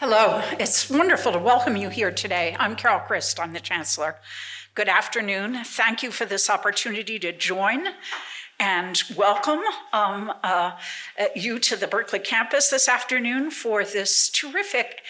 Hello, it's wonderful to welcome you here today. I'm Carol Christ, I'm the Chancellor. Good afternoon. Thank you for this opportunity to join and welcome um, uh, you to the Berkeley campus this afternoon for this terrific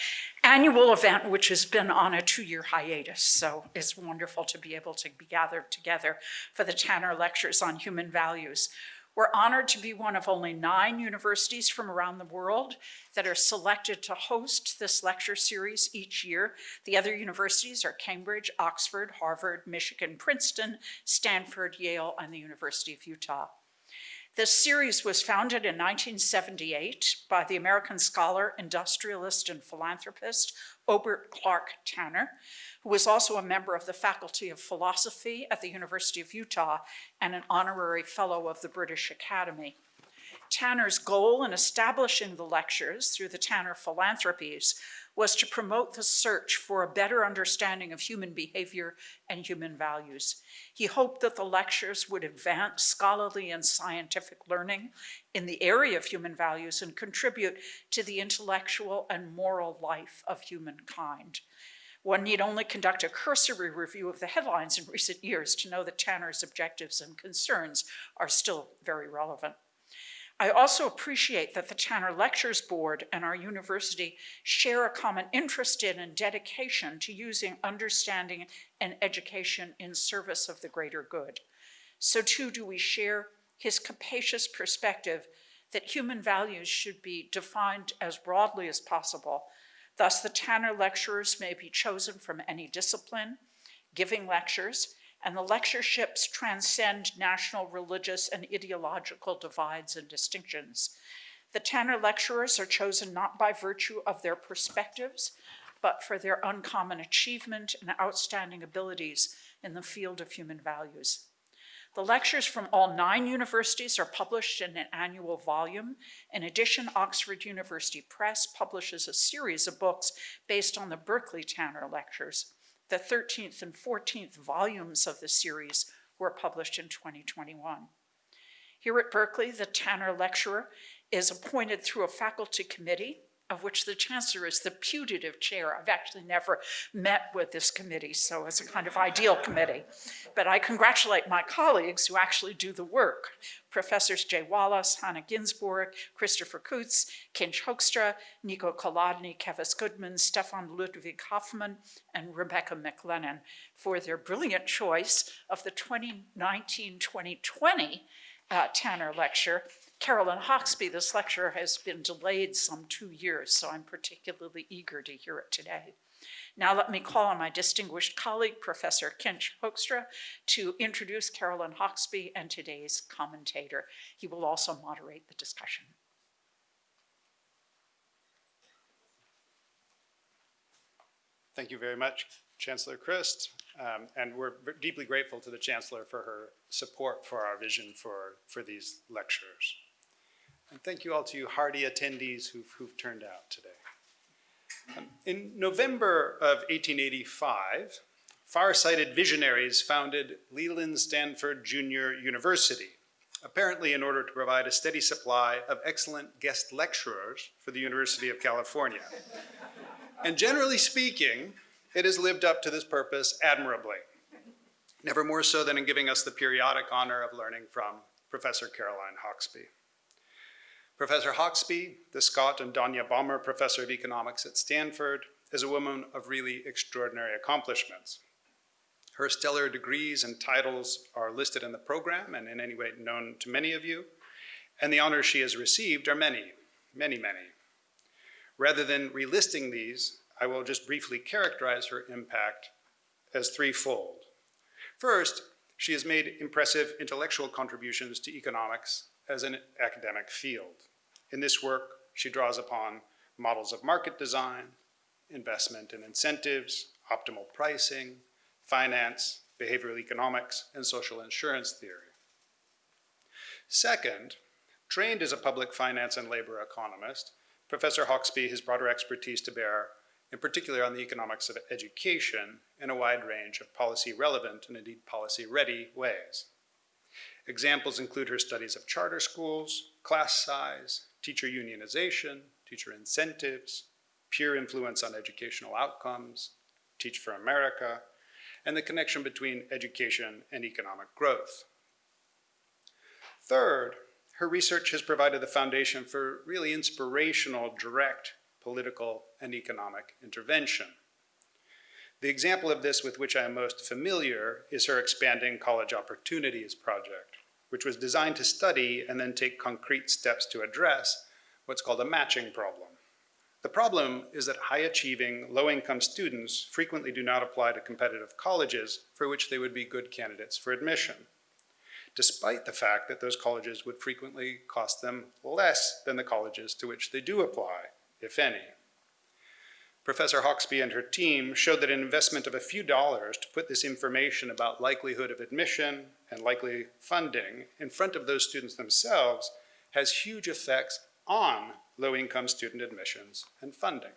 annual event, which has been on a two-year hiatus. So it's wonderful to be able to be gathered together for the Tanner Lectures on Human Values. We're honored to be one of only nine universities from around the world that are selected to host this lecture series each year. The other universities are Cambridge, Oxford, Harvard, Michigan, Princeton, Stanford, Yale, and the University of Utah. This series was founded in 1978 by the American scholar, industrialist, and philanthropist Obert Clark Tanner, who was also a member of the Faculty of Philosophy at the University of Utah and an honorary fellow of the British Academy. Tanner's goal in establishing the lectures through the Tanner Philanthropies was to promote the search for a better understanding of human behavior and human values. He hoped that the lectures would advance scholarly and scientific learning in the area of human values and contribute to the intellectual and moral life of humankind. One need only conduct a cursory review of the headlines in recent years to know that Tanner's objectives and concerns are still very relevant. I also appreciate that the Tanner Lectures Board and our university share a common interest in and dedication to using understanding and education in service of the greater good. So too do we share his capacious perspective that human values should be defined as broadly as possible. Thus, the Tanner lecturers may be chosen from any discipline, giving lectures, and the lectureships transcend national, religious, and ideological divides and distinctions. The Tanner lecturers are chosen not by virtue of their perspectives, but for their uncommon achievement and outstanding abilities in the field of human values. The lectures from all nine universities are published in an annual volume. In addition, Oxford University Press publishes a series of books based on the Berkeley Tanner lectures. The 13th and 14th volumes of the series were published in 2021. Here at Berkeley, the Tanner Lecturer is appointed through a faculty committee of which the chancellor is the putative chair. I've actually never met with this committee, so it's a kind of ideal committee. But I congratulate my colleagues who actually do the work. Professors Jay Wallace, Hannah Ginsborg, Christopher Kutz, Kinch Hoekstra, Niko Kolodny, Kevis Goodman, Stefan Ludwig Hoffmann, and Rebecca McLennan for their brilliant choice of the 2019-2020 uh, Tanner Lecture Caroline Hoxby, this lecture has been delayed some two years, so I'm particularly eager to hear it today. Now let me call on my distinguished colleague, Professor Kinch Hoekstra, to introduce Caroline Hoxby and today's commentator. He will also moderate the discussion. Thank you very much, Chancellor Christ. Um, and we're deeply grateful to the Chancellor for her support for our vision for, for these lectures. And thank you all to you hardy attendees who've, who've turned out today. In November of 1885, far-sighted visionaries founded Leland Stanford Junior University, apparently in order to provide a steady supply of excellent guest lecturers for the University of California. and generally speaking, it has lived up to this purpose admirably, never more so than in giving us the periodic honor of learning from Professor Caroline Hoxby. Professor Hoxby, the Scott and Donya Bommer Professor of Economics at Stanford, is a woman of really extraordinary accomplishments. Her stellar degrees and titles are listed in the program and in any way known to many of you, and the honors she has received are many, many, many. Rather than relisting these, I will just briefly characterize her impact as threefold. First, she has made impressive intellectual contributions to economics as an academic field. In this work, she draws upon models of market design, investment and incentives, optimal pricing, finance, behavioral economics, and social insurance theory. Second, trained as a public finance and labor economist, Professor Hoxby has brought her expertise to bear, in particular on the economics of education, in a wide range of policy-relevant and indeed policy-ready ways. Examples include her studies of charter schools, class size, teacher unionization, teacher incentives, peer influence on educational outcomes, Teach for America, and the connection between education and economic growth. Third, her research has provided the foundation for really inspirational, direct political and economic intervention. The example of this with which I am most familiar is her Expanding College Opportunities project, which was designed to study and then take concrete steps to address what's called a matching problem. The problem is that high-achieving, low-income students frequently do not apply to competitive colleges for which they would be good candidates for admission, despite the fact that those colleges would frequently cost them less than the colleges to which they do apply, if any. Professor Hoxby and her team showed that an investment of a few dollars to put this information about likelihood of admission and likely funding in front of those students themselves has huge effects on low-income student admissions and funding.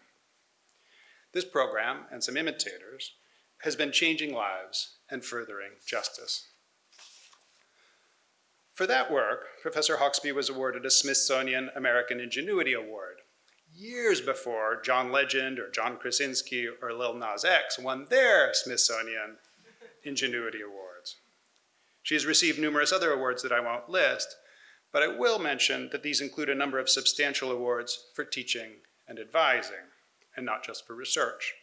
This program, and some imitators, has been changing lives and furthering justice. For that work, Professor Hoxby was awarded a Smithsonian American Ingenuity Award, years before John Legend or John Krasinski or Lil Nas X won their Smithsonian Ingenuity Awards. She has received numerous other awards that I won't list, but I will mention that these include a number of substantial awards for teaching and advising, and not just for research.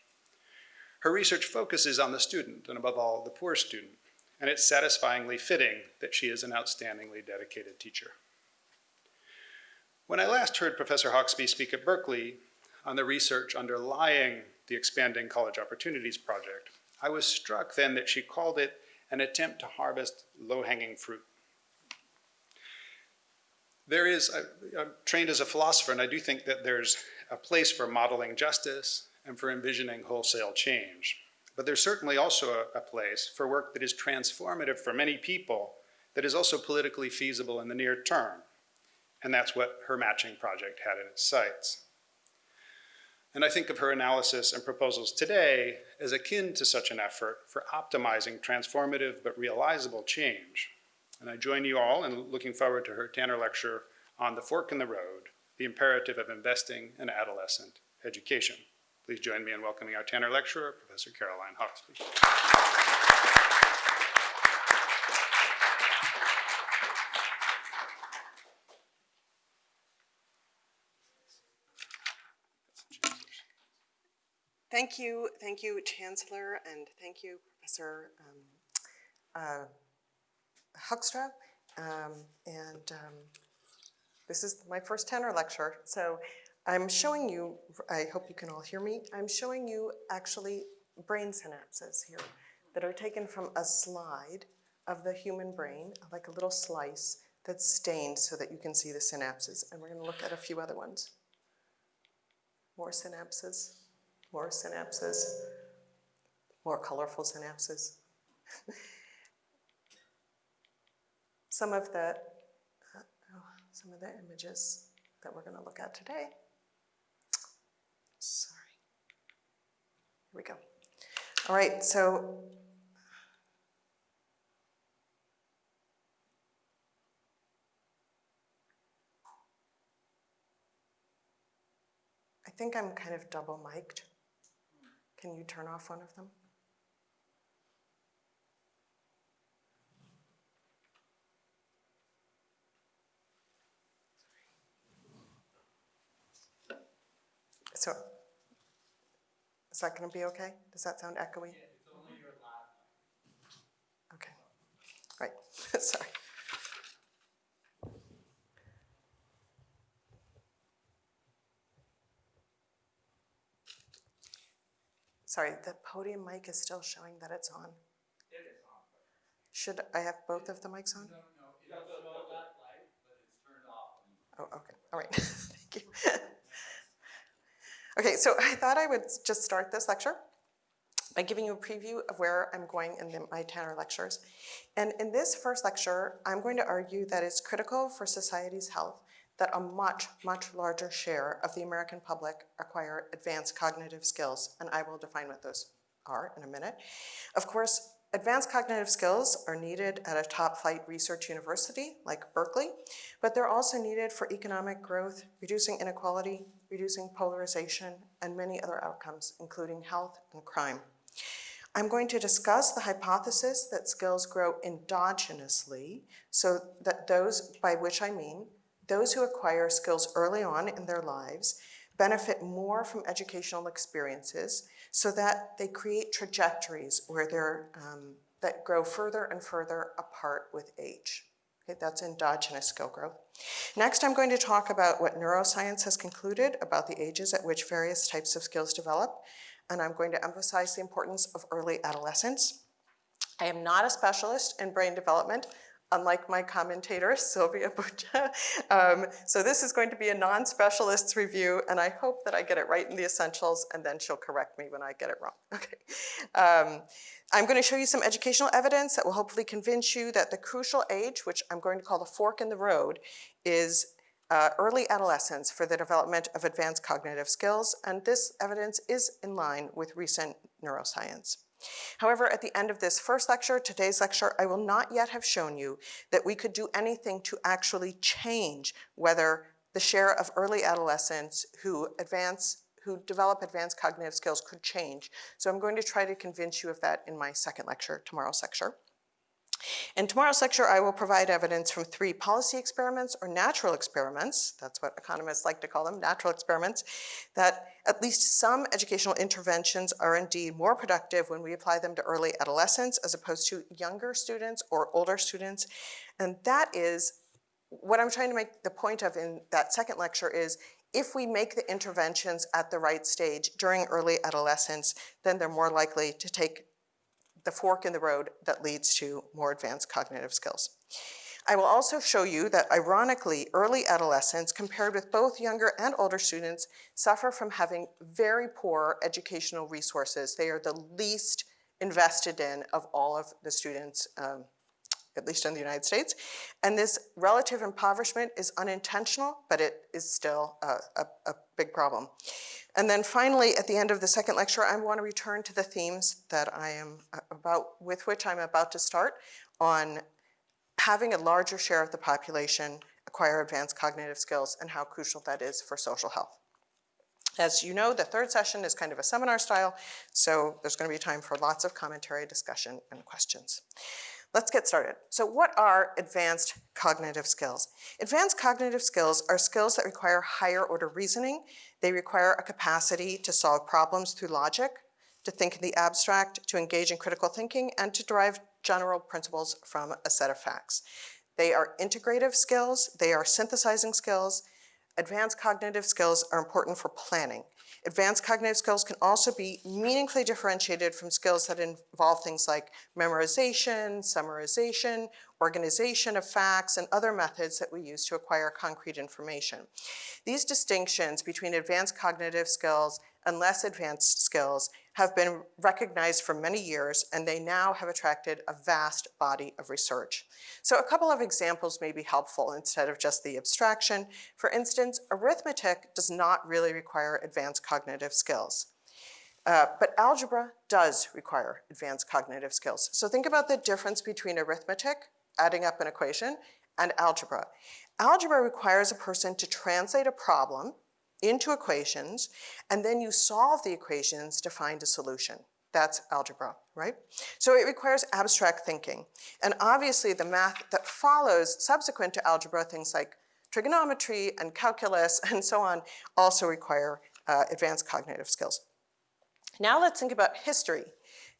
Her research focuses on the student, and above all, the poor student, and it's satisfyingly fitting that she is an outstandingly dedicated teacher. When I last heard Professor Hoxby speak at Berkeley on the research underlying the Expanding College Opportunities Project, I was struck then that she called it an attempt to harvest low-hanging fruit. There is, I, I'm trained as a philosopher, and I do think that there's a place for modeling justice and for envisioning wholesale change. But there's certainly also a, a place for work that is transformative for many people that is also politically feasible in the near term. And that's what her matching project had in its sights. And I think of her analysis and proposals today as akin to such an effort for optimizing transformative but realizable change. And I join you all in looking forward to her Tanner lecture on the fork in the road, the imperative of investing in adolescent education. Please join me in welcoming our Tanner lecturer, Professor Caroline Hoxby. Thank you, thank you, Chancellor, and thank you, Professor um, uh, Hoekstra. Um, and um, this is my first Tanner lecture, so I'm showing you, I hope you can all hear me, I'm showing you actually brain synapses here that are taken from a slide of the human brain, like a little slice that's stained so that you can see the synapses. And we're going to look at a few other ones. More synapses more synapses, more colorful synapses. some of the uh, oh, some of the images that we're going to look at today. Sorry. Here we go. All right, so I think I'm kind of double mic'd. Can you turn off one of them? So, is that going to be okay? Does that sound echoey? It's only your lab. Okay, right, sorry. Sorry, the podium mic is still showing that it's on. It is on. Should I have both of the mics on? No, no, it doesn't show that light, but it's turned off. Oh, okay, all right, thank you. Okay, so I thought I would just start this lecture by giving you a preview of where I'm going in the, my Tanner lectures. And in this first lecture, I'm going to argue that it's critical for society's health that a much, much larger share of the American public acquire advanced cognitive skills, and I will define what those are in a minute. Of course, Advanced cognitive skills are needed at a top flight research university like Berkeley, but they're also needed for economic growth, reducing inequality, reducing polarization, and many other outcomes, including health and crime. I'm going to discuss the hypothesis that skills grow endogenously, so that those, by which I mean, those who acquire skills early on in their lives benefit more from educational experiences so that they create trajectories where they're, um, that grow further and further apart with age. Okay, that's endogenous skill growth. Next, I'm going to talk about what neuroscience has concluded about the ages at which various types of skills develop, and I'm going to emphasize the importance of early adolescence. I am not a specialist in brain development, unlike my commentator, Sylvia Bunge. Um, so this is going to be a non-specialist's review, and I hope that I get it right in the essentials, and then she'll correct me when I get it wrong. Okay. Um, I'm going to show you some educational evidence that will hopefully convince you that the crucial age, which I'm going to call the fork in the road, is uh, early adolescence for the development of advanced cognitive skills, and this evidence is in line with recent neuroscience. However, at the end of this first lecture, today's lecture, I will not yet have shown you that we could do anything to actually change whether the share of early adolescents who advance who develop advanced cognitive skills could change. So I'm going to try to convince you of that in my second lecture, tomorrow's lecture. In tomorrow's lecture, I will provide evidence from three policy experiments or natural experiments, that's what economists like to call them, natural experiments, that at least some educational interventions are indeed more productive when we apply them to early adolescents as opposed to younger students or older students. And that is, what I'm trying to make the point of in that second lecture is, if we make the interventions at the right stage during early adolescence, then they're more likely to take the fork in the road that leads to more advanced cognitive skills. I will also show you that ironically, early adolescents compared with both younger and older students suffer from having very poor educational resources. They are the least invested in of all of the students, um, at least in the United States. And this relative impoverishment is unintentional, but it is still a, a, a big problem. And then finally, at the end of the second lecture, I want to return to the themes that I am about, with which I'm about to start on having a larger share of the population acquire advanced cognitive skills and how crucial that is for social health. As you know, the third session is kind of a seminar style, so there's going to be time for lots of commentary, discussion, and questions. Let's get started. So what are advanced cognitive skills? Advanced cognitive skills are skills that require higher order reasoning. They require a capacity to solve problems through logic, to think in the abstract, to engage in critical thinking, and to derive general principles from a set of facts. They are integrative skills, they are synthesizing skills. Advanced cognitive skills are important for planning. Advanced cognitive skills can also be meaningfully differentiated from skills that involve things like memorization, summarization, organization of facts, and other methods that we use to acquire concrete information. These distinctions between advanced cognitive skills and less advanced skills have been recognized for many years, and they now have attracted a vast body of research. So a couple of examples may be helpful instead of just the abstraction. For instance, arithmetic does not really require advanced cognitive skills. Uh, but algebra does require advanced cognitive skills. So think about the difference between arithmetic, adding up an equation, and algebra. Algebra requires a person to translate a problem into equations, and then you solve the equations to find a solution. That's algebra, right? So it requires abstract thinking. And obviously the math that follows subsequent to algebra, things like trigonometry and calculus and so on, also require uh, advanced cognitive skills. Now let's think about history.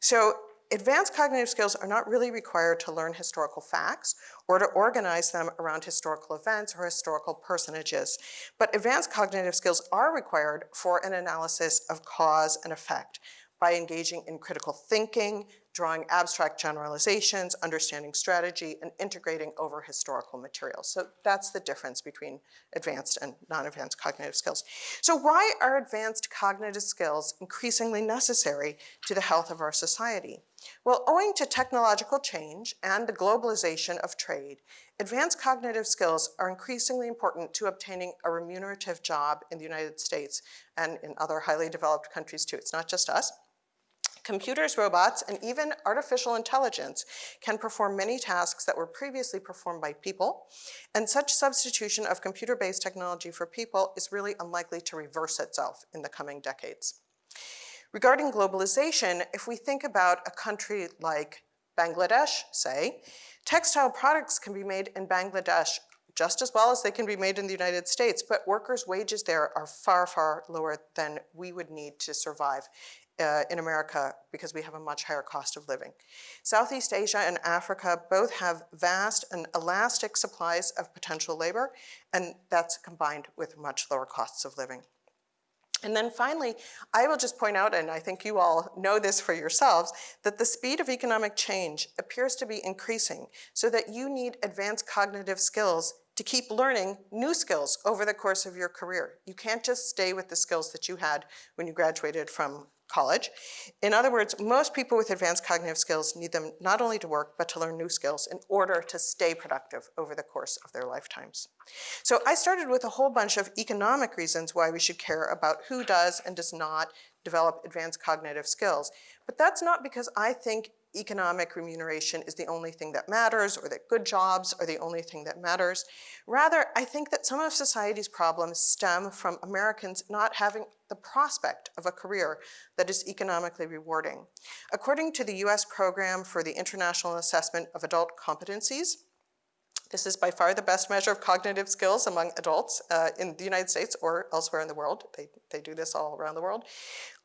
So advanced cognitive skills are not really required to learn historical facts or to organize them around historical events or historical personages. But advanced cognitive skills are required for an analysis of cause and effect by engaging in critical thinking, drawing abstract generalizations, understanding strategy, and integrating over historical materials. So that's the difference between advanced and non-advanced cognitive skills. So why are advanced cognitive skills increasingly necessary to the health of our society? Well, owing to technological change and the globalization of trade, advanced cognitive skills are increasingly important to obtaining a remunerative job in the United States and in other highly developed countries too. It's not just us. Computers, robots, and even artificial intelligence can perform many tasks that were previously performed by people, and such substitution of computer-based technology for people is really unlikely to reverse itself in the coming decades. Regarding globalization, if we think about a country like Bangladesh, say, textile products can be made in Bangladesh just as well as they can be made in the United States, but workers' wages there are far, far lower than we would need to survive uh, in America because we have a much higher cost of living. Southeast Asia and Africa both have vast and elastic supplies of potential labor, and that's combined with much lower costs of living. And then finally, I will just point out, and I think you all know this for yourselves, that the speed of economic change appears to be increasing so that you need advanced cognitive skills to keep learning new skills over the course of your career. You can't just stay with the skills that you had when you graduated from college. In other words, most people with advanced cognitive skills need them not only to work, but to learn new skills in order to stay productive over the course of their lifetimes. So I started with a whole bunch of economic reasons why we should care about who does and does not develop advanced cognitive skills. But that's not because I think economic remuneration is the only thing that matters or that good jobs are the only thing that matters. Rather, I think that some of society's problems stem from Americans not having the prospect of a career that is economically rewarding. According to the US Program for the International Assessment of Adult Competencies, this is by far the best measure of cognitive skills among adults uh, in the United States or elsewhere in the world. They, they do this all around the world.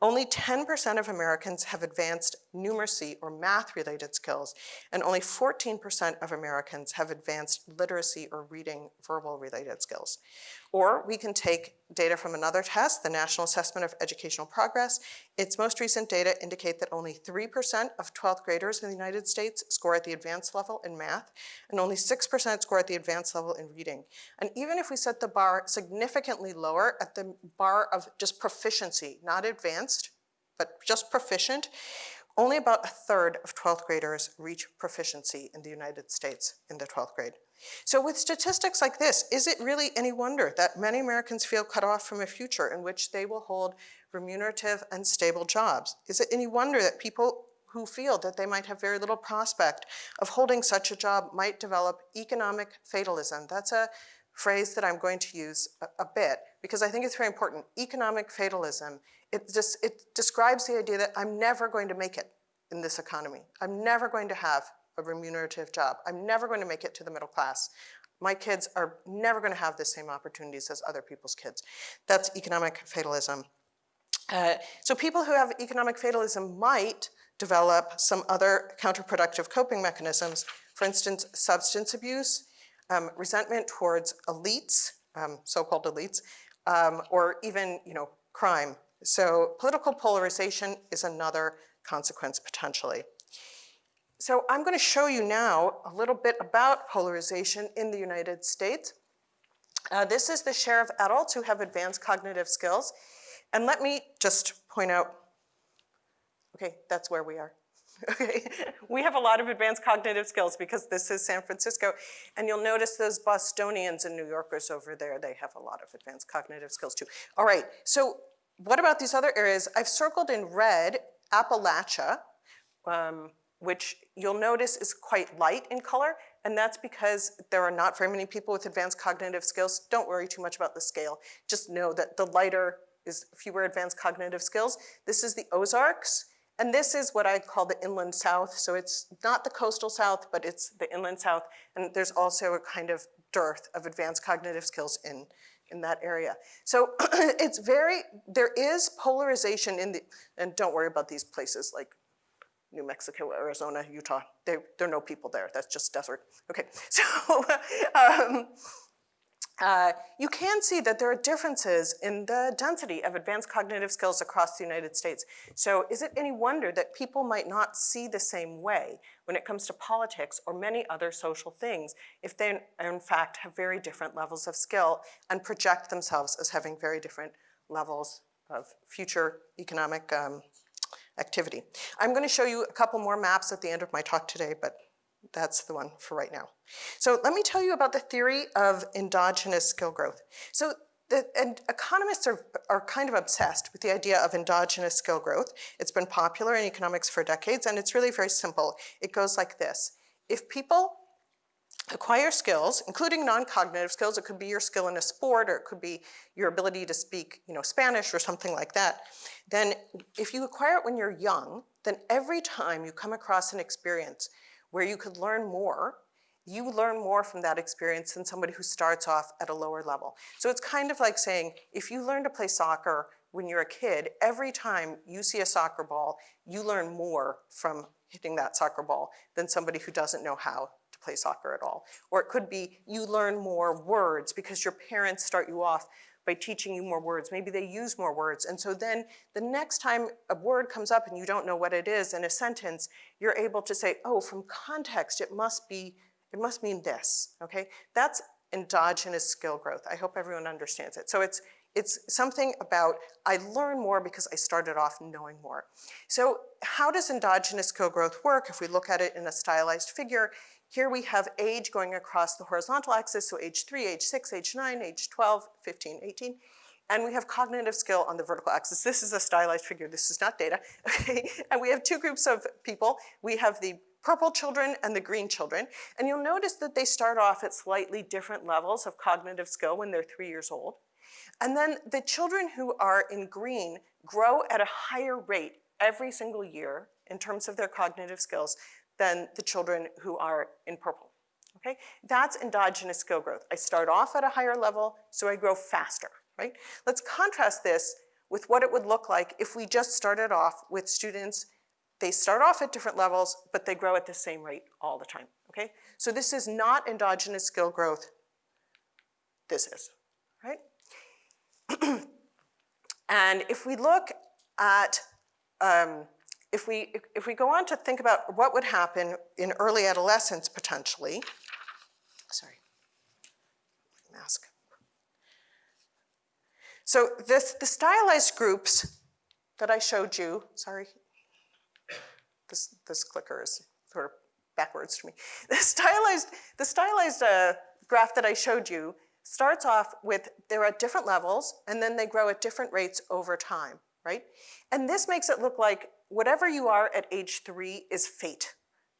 Only 10% of Americans have advanced numeracy or math-related skills, and only 14% of Americans have advanced literacy or reading verbal-related skills. Or we can take data from another test, the National Assessment of Educational Progress. Its most recent data indicate that only 3% of 12th graders in the United States score at the advanced level in math, and only 6% score at the advanced level in reading. And even if we set the bar significantly lower at the bar of just proficiency, not advanced, but just proficient, only about a third of 12th graders reach proficiency in the United States in the 12th grade. So with statistics like this, is it really any wonder that many Americans feel cut off from a future in which they will hold remunerative and stable jobs? Is it any wonder that people who feel that they might have very little prospect of holding such a job might develop economic fatalism? That's a phrase that I'm going to use a, a bit because I think it's very important. Economic fatalism, it, just, it describes the idea that I'm never going to make it in this economy. I'm never going to have a remunerative job. I'm never going to make it to the middle class. My kids are never going to have the same opportunities as other people's kids. That's economic fatalism. Uh, so people who have economic fatalism might develop some other counterproductive coping mechanisms, for instance, substance abuse, um, resentment towards elites, um, so-called elites, um, or even, you know, crime. So political polarization is another consequence potentially. So I'm going to show you now a little bit about polarization in the United States. Uh, this is the share of adults who have advanced cognitive skills. And let me just point out, okay, that's where we are. Okay, we have a lot of advanced cognitive skills because this is San Francisco. And you'll notice those Bostonians and New Yorkers over there, they have a lot of advanced cognitive skills too. All right, so what about these other areas? I've circled in red Appalachia, um, which you'll notice is quite light in color, and that's because there are not very many people with advanced cognitive skills. Don't worry too much about the scale. Just know that the lighter is fewer advanced cognitive skills. This is the Ozarks, and this is what I call the inland south. So it's not the coastal south, but it's the inland south, and there's also a kind of dearth of advanced cognitive skills in, in that area. So it's very, there is polarization in the, and don't worry about these places like New Mexico, Arizona, Utah. There, there are no people there. That's just desert. Okay, so um, uh, you can see that there are differences in the density of advanced cognitive skills across the United States. So is it any wonder that people might not see the same way when it comes to politics or many other social things if they in fact have very different levels of skill and project themselves as having very different levels of future economic um, activity. I'm going to show you a couple more maps at the end of my talk today, but that's the one for right now. So let me tell you about the theory of endogenous skill growth. So the, and economists are, are kind of obsessed with the idea of endogenous skill growth. It's been popular in economics for decades, and it's really very simple. It goes like this. If people acquire skills, including non-cognitive skills. It could be your skill in a sport, or it could be your ability to speak, you know, Spanish or something like that. Then if you acquire it when you're young, then every time you come across an experience where you could learn more, you learn more from that experience than somebody who starts off at a lower level. So it's kind of like saying, if you learn to play soccer when you're a kid, every time you see a soccer ball, you learn more from hitting that soccer ball than somebody who doesn't know how to play soccer at all. Or it could be you learn more words because your parents start you off by teaching you more words. Maybe they use more words. And so then the next time a word comes up and you don't know what it is in a sentence, you're able to say, oh, from context, it must be, it must mean this, okay? That's endogenous skill growth. I hope everyone understands it. So it's, it's something about I learn more because I started off knowing more. So how does endogenous skill growth work? If we look at it in a stylized figure, here we have age going across the horizontal axis, so age 3, age 6, age 9, age 12, 15, 18. And we have cognitive skill on the vertical axis. This is a stylized figure. This is not data. Okay? And we have two groups of people. We have the purple children and the green children. And you'll notice that they start off at slightly different levels of cognitive skill when they're three years old. And then the children who are in green grow at a higher rate every single year in terms of their cognitive skills than the children who are in purple. Okay? That's endogenous skill growth. I start off at a higher level, so I grow faster, right? Let's contrast this with what it would look like if we just started off with students, they start off at different levels, but they grow at the same rate all the time, okay? So this is not endogenous skill growth, this is, right? and if we look at um, if we, if, we go on to think about what would happen in early adolescence potentially, sorry, mask. So this, the stylized groups that I showed you, sorry, this, this clicker is sort of backwards to me. The stylized, the stylized uh, graph that I showed you starts off with, they're at different levels, and then they grow at different rates over time, right? And this makes it look like whatever you are at age three is fate,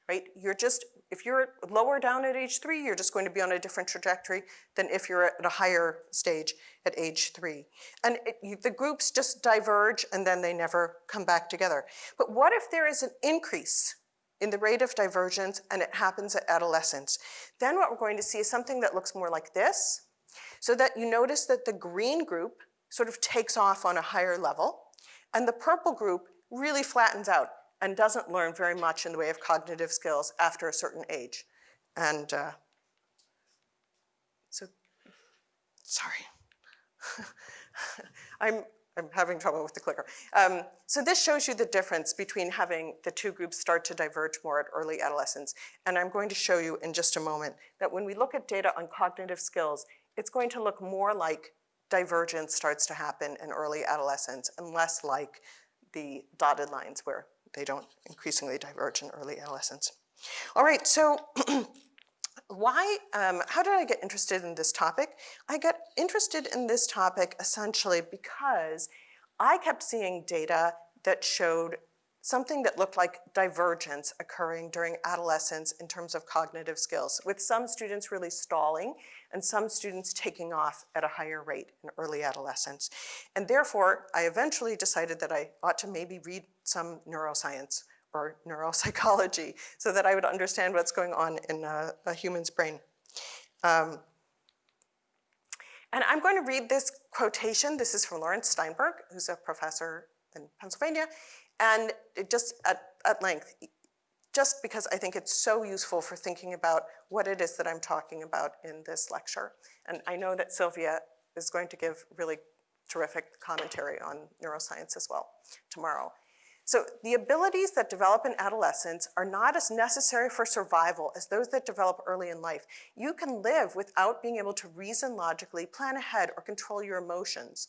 right? You're just, if you're lower down at age three, you're just going to be on a different trajectory than if you're at a higher stage at age three. And it, you, the groups just diverge and then they never come back together. But what if there is an increase in the rate of divergence and it happens at adolescence? Then what we're going to see is something that looks more like this, so that you notice that the green group sort of takes off on a higher level, and the purple group really flattens out and doesn't learn very much in the way of cognitive skills after a certain age. And uh, so, sorry. I'm, I'm having trouble with the clicker. Um, so this shows you the difference between having the two groups start to diverge more at early adolescence. And I'm going to show you in just a moment that when we look at data on cognitive skills, it's going to look more like divergence starts to happen in early adolescence and less like the dotted lines where they don't increasingly diverge in early adolescence. All right, so why, um, how did I get interested in this topic? I got interested in this topic essentially because I kept seeing data that showed something that looked like divergence occurring during adolescence in terms of cognitive skills, with some students really stalling and some students taking off at a higher rate in early adolescence. And therefore, I eventually decided that I ought to maybe read some neuroscience or neuropsychology so that I would understand what's going on in a, a human's brain. Um, and I'm going to read this quotation. This is from Laurence Steinberg, who's a professor in Pennsylvania, and just at, at length, just because I think it's so useful for thinking about what it is that I'm talking about in this lecture. And I know that Sylvia is going to give really terrific commentary on neuroscience as well tomorrow. So the abilities that develop in adolescence are not as necessary for survival as those that develop early in life. You can live without being able to reason logically, plan ahead, or control your emotions.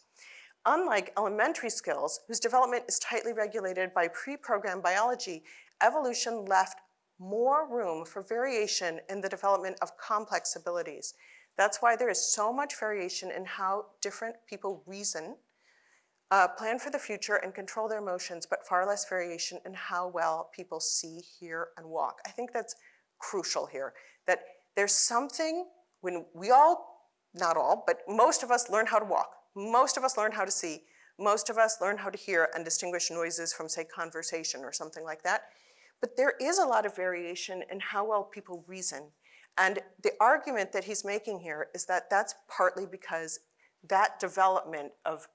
Unlike elementary skills, whose development is tightly regulated by pre-programmed biology, evolution left more room for variation in the development of complex abilities. That's why there is so much variation in how different people reason, uh, plan for the future, and control their emotions, but far less variation in how well people see, hear, and walk. I think that's crucial here, that there's something when we all, not all, but most of us learn how to walk. Most of us learn how to see. Most of us learn how to hear and distinguish noises from, say, conversation or something like that. But there is a lot of variation in how well people reason. And the argument that he's making here is that that's partly because that development of,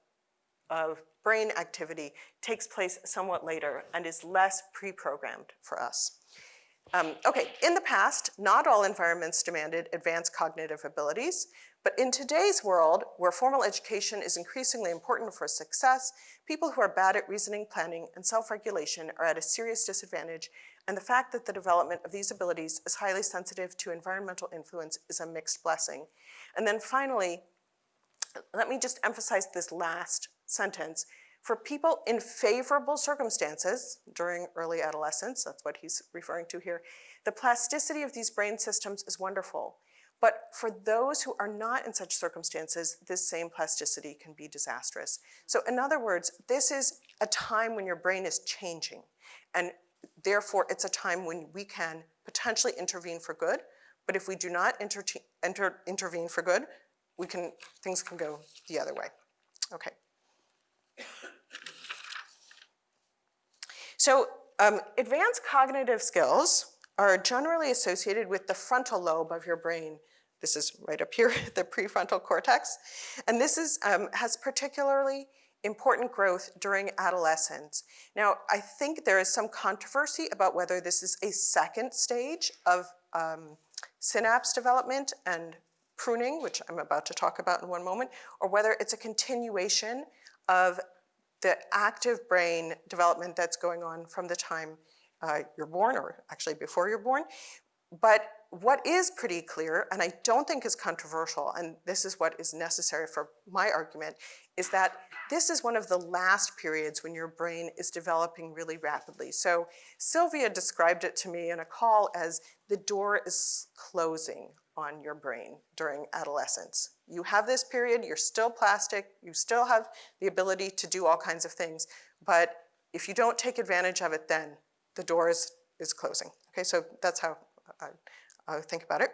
of brain activity takes place somewhat later and is less pre-programmed for us. Um, okay, in the past, not all environments demanded advanced cognitive abilities, but in today's world, where formal education is increasingly important for success, people who are bad at reasoning, planning, and self-regulation are at a serious disadvantage, and the fact that the development of these abilities is highly sensitive to environmental influence is a mixed blessing. And then finally, let me just emphasize this last sentence. For people in favorable circumstances during early adolescence, that's what he's referring to here, the plasticity of these brain systems is wonderful. But for those who are not in such circumstances, this same plasticity can be disastrous. So in other words, this is a time when your brain is changing. And therefore, it's a time when we can potentially intervene for good. But if we do not inter enter, intervene for good, we can, things can go the other way. Okay. So um, advanced cognitive skills are generally associated with the frontal lobe of your brain. This is right up here, the prefrontal cortex. And this is, um, has particularly important growth during adolescence. Now, I think there is some controversy about whether this is a second stage of um, synapse development and pruning, which I'm about to talk about in one moment, or whether it's a continuation of the active brain development that's going on from the time uh, you're born, or actually before you're born. But what is pretty clear, and I don't think is controversial, and this is what is necessary for my argument, is that this is one of the last periods when your brain is developing really rapidly. So Sylvia described it to me in a call as the door is closing on your brain during adolescence. You have this period, you're still plastic, you still have the ability to do all kinds of things, but if you don't take advantage of it then, the door is, is closing. Okay, so that's how I, I think about it.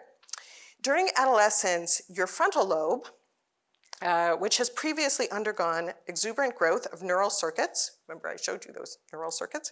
During adolescence, your frontal lobe, uh, which has previously undergone exuberant growth of neural circuits, remember I showed you those neural circuits,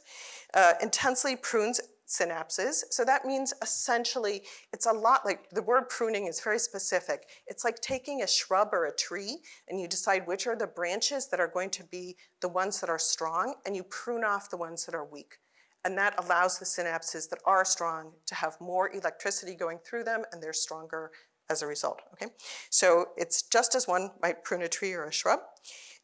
uh, intensely prunes synapses. So that means essentially, it's a lot like, the word pruning is very specific. It's like taking a shrub or a tree and you decide which are the branches that are going to be the ones that are strong and you prune off the ones that are weak. And that allows the synapses that are strong to have more electricity going through them and they're stronger as a result, okay? So it's just as one might prune a tree or a shrub.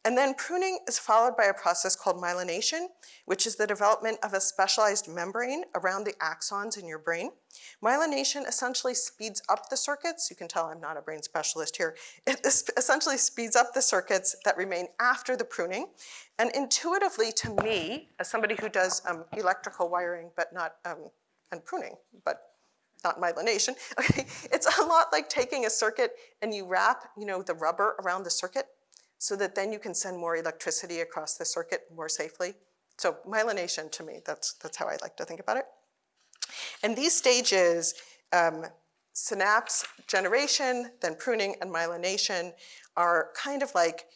And then pruning is followed by a process called myelination, which is the development of a specialized membrane around the axons in your brain. Myelination essentially speeds up the circuits. You can tell I'm not a brain specialist here. It essentially speeds up the circuits that remain after the pruning. And intuitively to me, as somebody who does um, electrical wiring, but not, um, and pruning, but not myelination, okay, it's a lot like taking a circuit and you wrap, you know, the rubber around the circuit so that then you can send more electricity across the circuit more safely. So myelination to me, that's, that's how I like to think about it. And these stages, um, synapse generation, then pruning and myelination are kind of like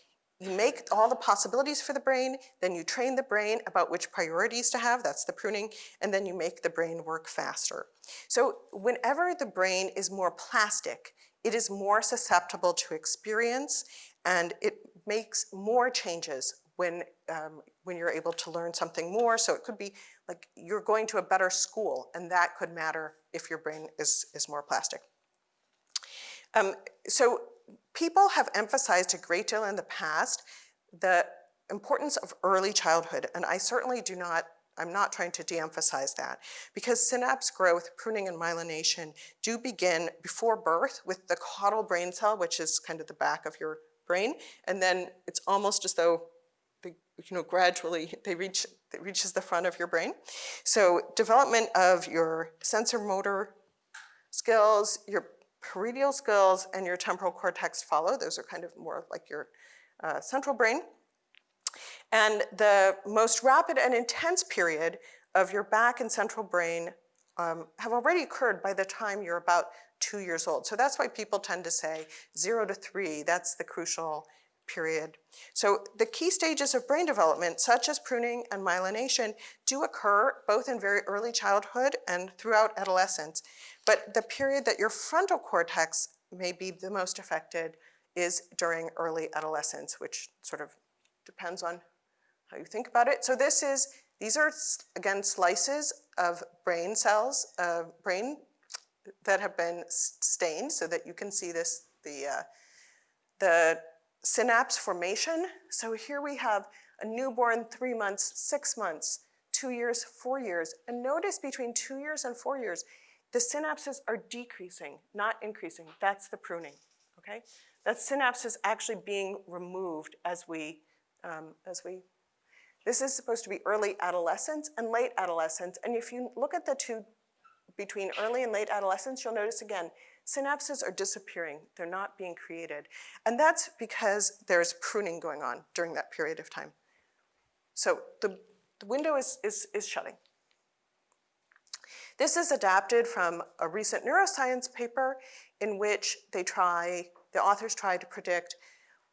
you make all the possibilities for the brain, then you train the brain about which priorities to have, that's the pruning, and then you make the brain work faster. So whenever the brain is more plastic, it is more susceptible to experience and it makes more changes when, um, when you're able to learn something more. So it could be like you're going to a better school and that could matter if your brain is, is more plastic. Um, so people have emphasized a great deal in the past the importance of early childhood, and I certainly do not I'm not trying to de-emphasize that because synapse growth, pruning and myelination do begin before birth with the caudal brain cell, which is kind of the back of your brain, and then it's almost as though they, you know, gradually they reach, it reaches the front of your brain. So development of your sensor motor skills, your parietal skills and your temporal cortex follow. Those are kind of more like your uh, central brain. And the most rapid and intense period of your back and central brain um, have already occurred by the time you're about two years old. So that's why people tend to say zero to three, that's the crucial period. So the key stages of brain development, such as pruning and myelination, do occur both in very early childhood and throughout adolescence. But the period that your frontal cortex may be the most affected is during early adolescence, which sort of depends on how you think about it. So this is, these are, again, slices of brain cells, uh, brain that have been stained so that you can see this, the, uh, the synapse formation. So here we have a newborn, three months, six months, two years, four years. And notice between two years and four years, the synapses are decreasing, not increasing. That's the pruning, okay? That synapse is actually being removed as we, um, as we, this is supposed to be early adolescence and late adolescence. And if you look at the two between early and late adolescence, you'll notice again, synapses are disappearing. They're not being created. And that's because there's pruning going on during that period of time. So the, the window is, is, is shutting. This is adapted from a recent neuroscience paper in which they try, the authors try to predict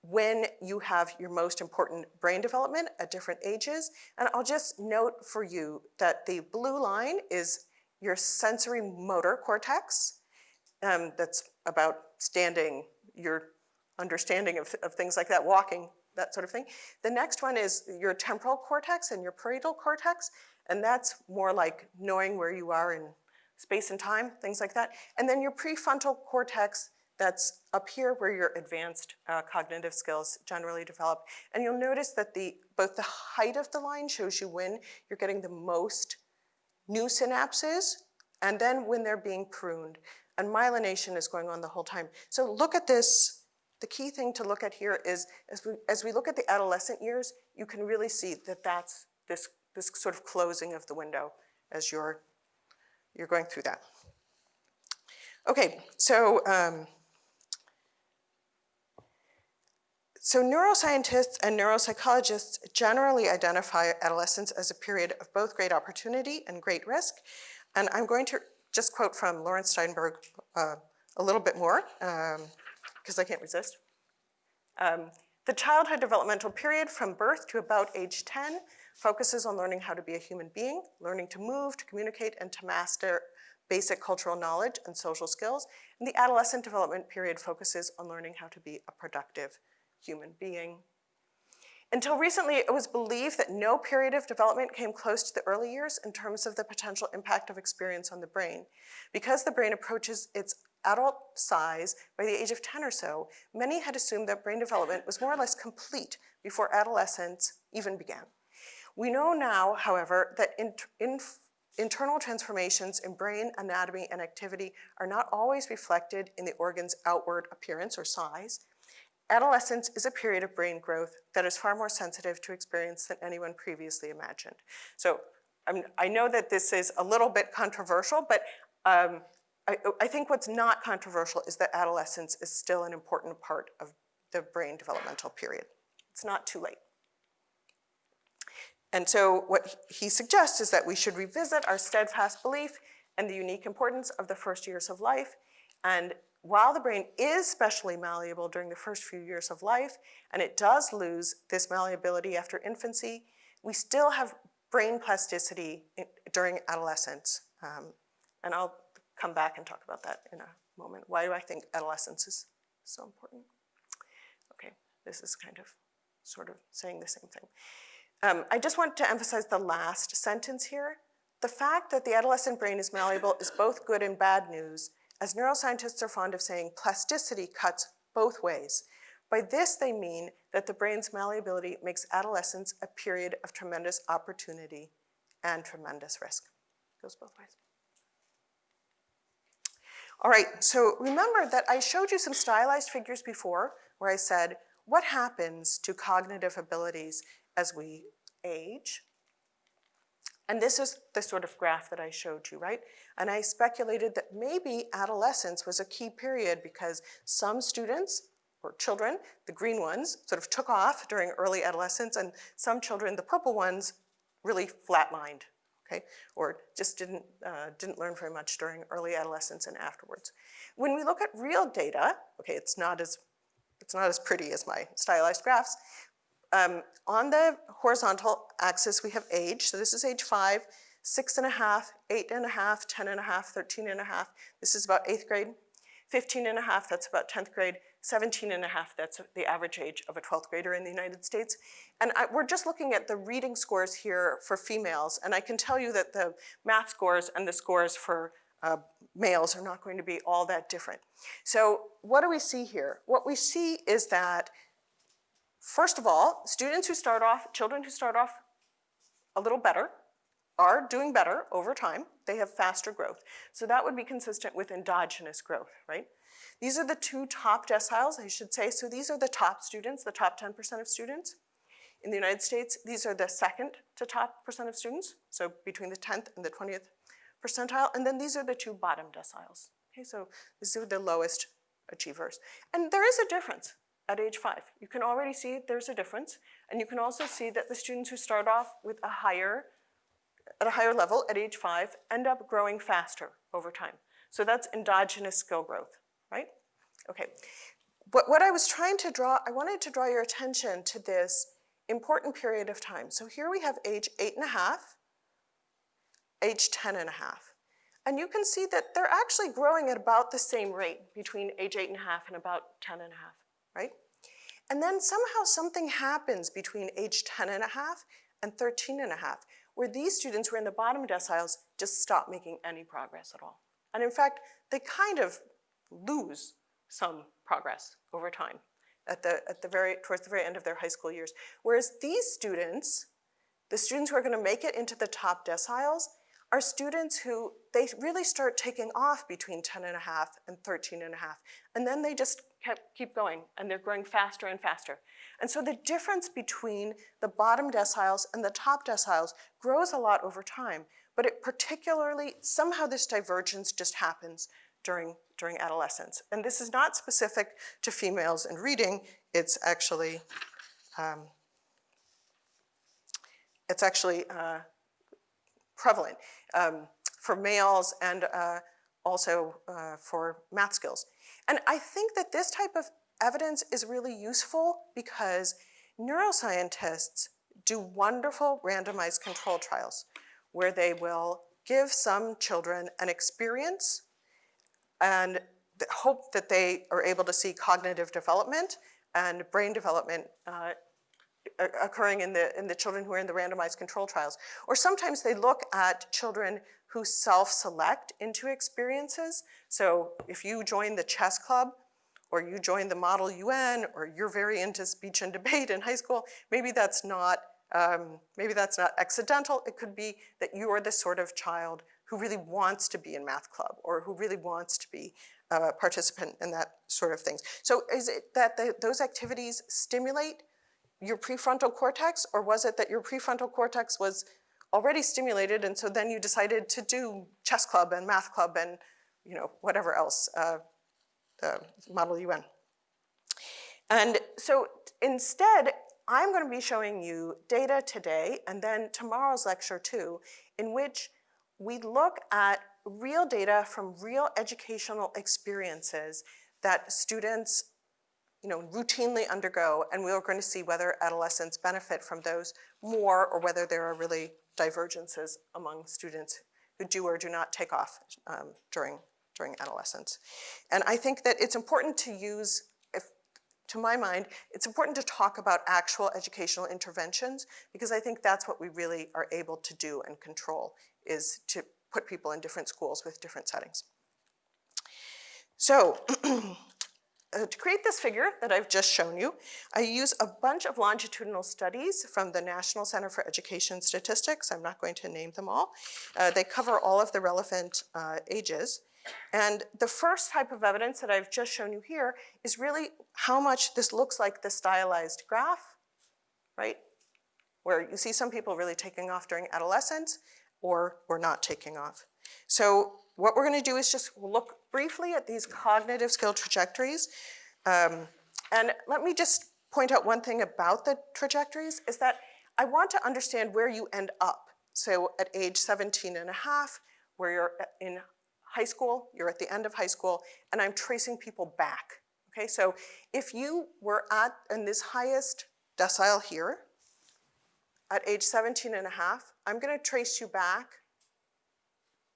when you have your most important brain development at different ages. And I'll just note for you that the blue line is your sensory motor cortex. Um, that's about standing, your understanding of, of things like that, walking, that sort of thing. The next one is your temporal cortex and your parietal cortex, and that's more like knowing where you are in space and time, things like that. And then your prefrontal cortex, that's up here where your advanced uh, cognitive skills generally develop. And you'll notice that the, both the height of the line shows you when you're getting the most new synapses, and then when they're being pruned. And myelination is going on the whole time. So look at this. The key thing to look at here is, as we, as we look at the adolescent years, you can really see that that's this, this sort of closing of the window as you're, you're going through that. Okay, so, um, so neuroscientists and neuropsychologists generally identify adolescence as a period of both great opportunity and great risk. And I'm going to just quote from Laurence Steinberg uh, a little bit more, because um, I can't resist. Um, the childhood developmental period from birth to about age 10 focuses on learning how to be a human being, learning to move, to communicate, and to master basic cultural knowledge and social skills. And the adolescent development period focuses on learning how to be a productive human being. Until recently, it was believed that no period of development came close to the early years in terms of the potential impact of experience on the brain. Because the brain approaches its adult size by the age of 10 or so, many had assumed that brain development was more or less complete before adolescence even began. We know now, however, that in, in, internal transformations in brain anatomy and activity are not always reflected in the organ's outward appearance or size, Adolescence is a period of brain growth that is far more sensitive to experience than anyone previously imagined. So i know that this is a little bit controversial, but um, I, I, think what's not controversial is that adolescence is still an important part of the brain developmental period. It's not too late. And so what he suggests is that we should revisit our steadfast belief and the unique importance of the first years of life and while the brain is specially malleable during the first few years of life, and it does lose this malleability after infancy, we still have brain plasticity in, during adolescence. Um, and I'll come back and talk about that in a moment. Why do I think adolescence is so important? Okay, this is kind of sort of saying the same thing. Um, I just want to emphasize the last sentence here. The fact that the adolescent brain is malleable is both good and bad news as neuroscientists are fond of saying, plasticity cuts both ways. By this, they mean that the brain's malleability makes adolescence a period of tremendous opportunity and tremendous risk. It goes both ways. All right, so remember that I showed you some stylized figures before where I said, what happens to cognitive abilities as we age? And this is the sort of graph that I showed you, right? And I speculated that maybe adolescence was a key period because some students or children, the green ones, sort of took off during early adolescence, and some children, the purple ones, really flatlined, okay? Or just didn't, uh, didn't learn very much during early adolescence and afterwards. When we look at real data, okay, it's not as, it's not as pretty as my stylized graphs. Um, on the horizontal axis, we have age. So this is age five, six and a half, eight and a half, 10 and a half, 13 and a half. This is about eighth grade. 15 and a half, that's about 10th grade. 17 and a half, that's the average age of a 12th grader in the United States. And I, we're just looking at the reading scores here for females, and I can tell you that the math scores and the scores for uh, males are not going to be all that different. So what do we see here? What we see is that, first of all, students who start off, children who start off a little better are doing better over time. They have faster growth. So that would be consistent with endogenous growth, right? These are the two top deciles, I should say. So these are the top students, the top 10% of students. In the United States, these are the second to top percent of students, so between the 10th and the 20th percentile. And then these are the two bottom deciles. Okay, so these are the lowest achievers. And there is a difference at age five. You can already see there's a difference. And you can also see that the students who start off with a higher, at a higher level at age five end up growing faster over time. So that's endogenous skill growth, right? Okay. But what I was trying to draw, I wanted to draw your attention to this important period of time. So here we have age eight and a half, age 10 and a half. And you can see that they're actually growing at about the same rate between age eight and a half and about 10 and a half, right? And then somehow something happens between age 10 and a half and 13 and a half, where these students who are in the bottom deciles just stop making any progress at all. And in fact, they kind of lose some progress over time at the, at the very, towards the very end of their high school years. Whereas these students, the students who are gonna make it into the top deciles, are students who they really start taking off between 10 and a half and 13 and a half. And then they just kept, keep going and they're growing faster and faster. And so the difference between the bottom deciles and the top deciles grows a lot over time. But it particularly, somehow this divergence just happens during, during adolescence. And this is not specific to females in reading, it's actually, um, it's actually uh, prevalent um, for males and uh, also uh, for math skills. And I think that this type of evidence is really useful because neuroscientists do wonderful randomized control trials where they will give some children an experience and hope that they are able to see cognitive development and brain development uh, occurring in the, in the children who are in the randomized control trials. Or sometimes they look at children who self-select into experiences. So if you join the chess club, or you join the Model UN, or you're very into speech and debate in high school, maybe that's not, um, maybe that's not accidental. It could be that you are the sort of child who really wants to be in math club, or who really wants to be a participant in that sort of things. So is it that the, those activities stimulate your prefrontal cortex, or was it that your prefrontal cortex was already stimulated and so then you decided to do chess club and math club and you know whatever else, uh, the Model UN. And so instead, I'm going to be showing you data today and then tomorrow's lecture too, in which we look at real data from real educational experiences that students you know, routinely undergo, and we are going to see whether adolescents benefit from those more or whether there are really divergences among students who do or do not take off um, during, during adolescence. And I think that it's important to use, to my mind, it's important to talk about actual educational interventions because I think that's what we really are able to do and control is to put people in different schools with different settings. So uh, to create this figure that I've just shown you, I use a bunch of longitudinal studies from the National Center for Education Statistics. I'm not going to name them all. Uh, they cover all of the relevant uh, ages. And the first type of evidence that I've just shown you here is really how much this looks like the stylized graph, right? Where you see some people really taking off during adolescence, or we're not taking off. So what we're going to do is just look briefly at these cognitive skill trajectories. Um, and let me just point out one thing about the trajectories is that I want to understand where you end up. So at age 17 and a half, where you're in high school, you're at the end of high school, and I'm tracing people back. Okay, so if you were at in this highest decile here, at age 17 and a half, I'm gonna trace you back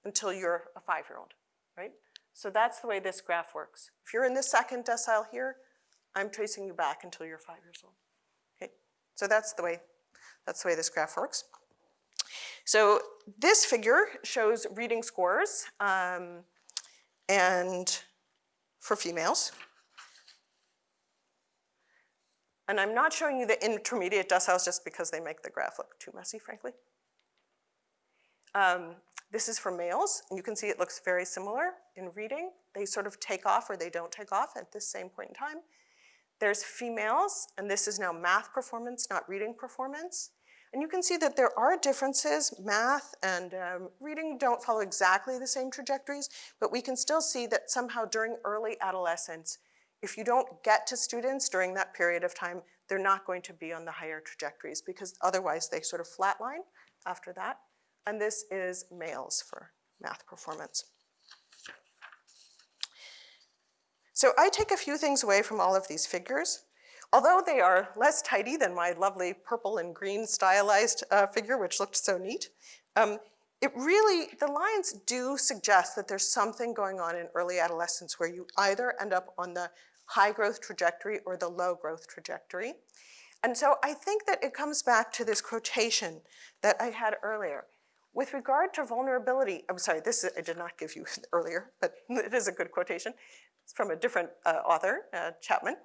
until you're a five-year-old, right? So that's the way this graph works. If you're in the second decile here, I'm tracing you back until you're five years old. Okay, so that's the way that's the way this graph works. So this figure shows reading scores um, and for females. And I'm not showing you the intermediate deciles just because they make the graph look too messy, frankly. Um, this is for males, and you can see it looks very similar in reading. They sort of take off or they don't take off at this same point in time. There's females, and this is now math performance, not reading performance. And you can see that there are differences. Math and um, reading don't follow exactly the same trajectories, but we can still see that somehow during early adolescence, if you don't get to students during that period of time, they're not going to be on the higher trajectories because otherwise they sort of flatline after that. And this is males for math performance. So I take a few things away from all of these figures. Although they are less tidy than my lovely purple and green stylized uh, figure, which looked so neat, um, it really, the lines do suggest that there's something going on in early adolescence where you either end up on the high growth trajectory or the low growth trajectory. And so I think that it comes back to this quotation that I had earlier. With regard to vulnerability, I'm sorry, this I did not give you earlier, but it is a good quotation. It's from a different uh, author, uh, Chapman.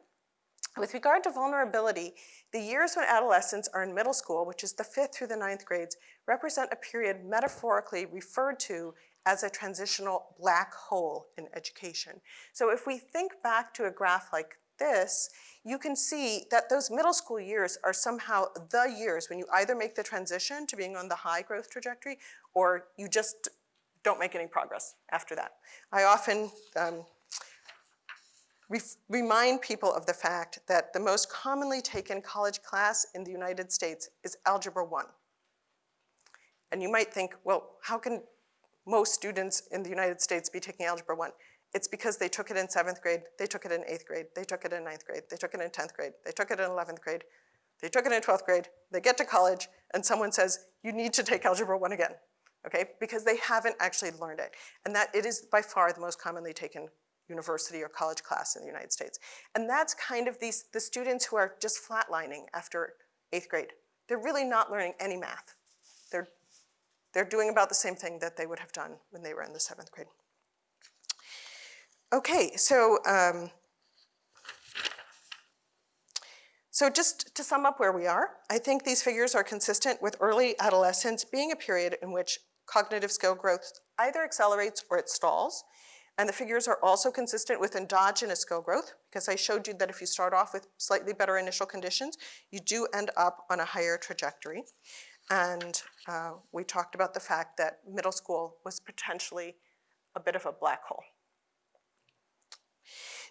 With regard to vulnerability, the years when adolescents are in middle school, which is the fifth through the ninth grades, represent a period metaphorically referred to as a transitional black hole in education. So if we think back to a graph like this, you can see that those middle school years are somehow the years when you either make the transition to being on the high growth trajectory or you just don't make any progress after that. I often um, remind people of the fact that the most commonly taken college class in the United States is Algebra 1. And you might think, well, how can most students in the United States be taking Algebra 1? It's because they took it in seventh grade, they took it in eighth grade, they took it in ninth grade, they took it in 10th grade, they took it in 11th grade, they took it in 12th grade, they get to college, and someone says, you need to take Algebra 1 again, okay? Because they haven't actually learned it. And that it is by far the most commonly taken university or college class in the United States. And that's kind of these, the students who are just flatlining after eighth grade. They're really not learning any math. They're, they're doing about the same thing that they would have done when they were in the seventh grade. Okay, so, um, so just to sum up where we are, I think these figures are consistent with early adolescence being a period in which cognitive skill growth either accelerates or it stalls. And the figures are also consistent with endogenous skill growth because I showed you that if you start off with slightly better initial conditions, you do end up on a higher trajectory. And uh, we talked about the fact that middle school was potentially a bit of a black hole.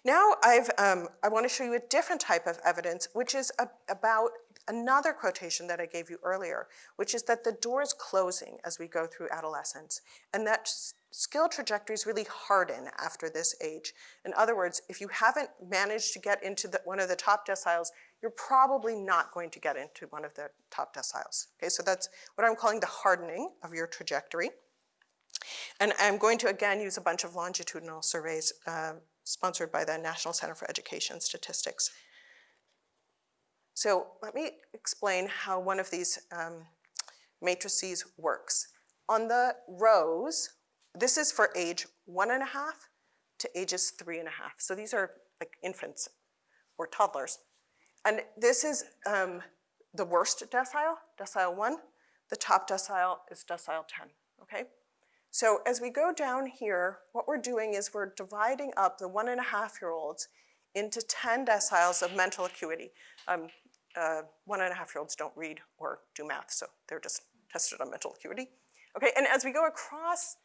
Now I've, um, I want to show you a different type of evidence, which is a, about another quotation that I gave you earlier, which is that the door is closing as we go through adolescence, and that skill trajectories really harden after this age. In other words, if you haven't managed to get into the, one of the top deciles, you're probably not going to get into one of the top deciles. Okay, so that's what I'm calling the hardening of your trajectory. And I'm going to again use a bunch of longitudinal surveys uh, sponsored by the National Center for Education Statistics. So let me explain how one of these um, matrices works. On the rows, this is for age one and a half to ages three and a half. So these are like infants or toddlers. And this is um, the worst decile, decile one. The top decile is decile 10, okay? So as we go down here, what we're doing is we're dividing up the one and a half year olds into 10 deciles of mental acuity. Um, uh, one and a half year olds don't read or do math, so they're just tested on mental acuity. Okay, and as we go across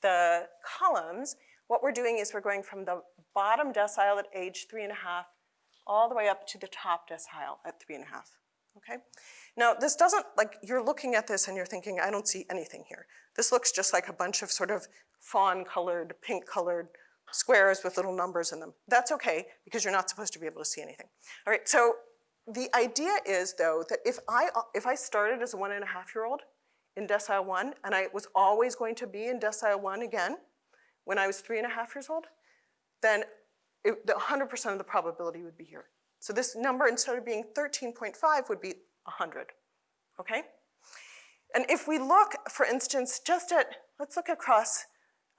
the columns, what we're doing is we're going from the bottom decile at age three and a half all the way up to the top decile at three and a half, okay? Now, this doesn't, like, you're looking at this and you're thinking, I don't see anything here. This looks just like a bunch of sort of fawn-colored, pink-colored squares with little numbers in them. That's okay, because you're not supposed to be able to see anything. All right, so the idea is, though, that if I, if I started as a one and a half year old in decile one, and I was always going to be in decile one again when I was three and a half years old, then the 100% of the probability would be here. So this number, instead of being 13.5, would be 100, okay? And if we look, for instance, just at, let's look across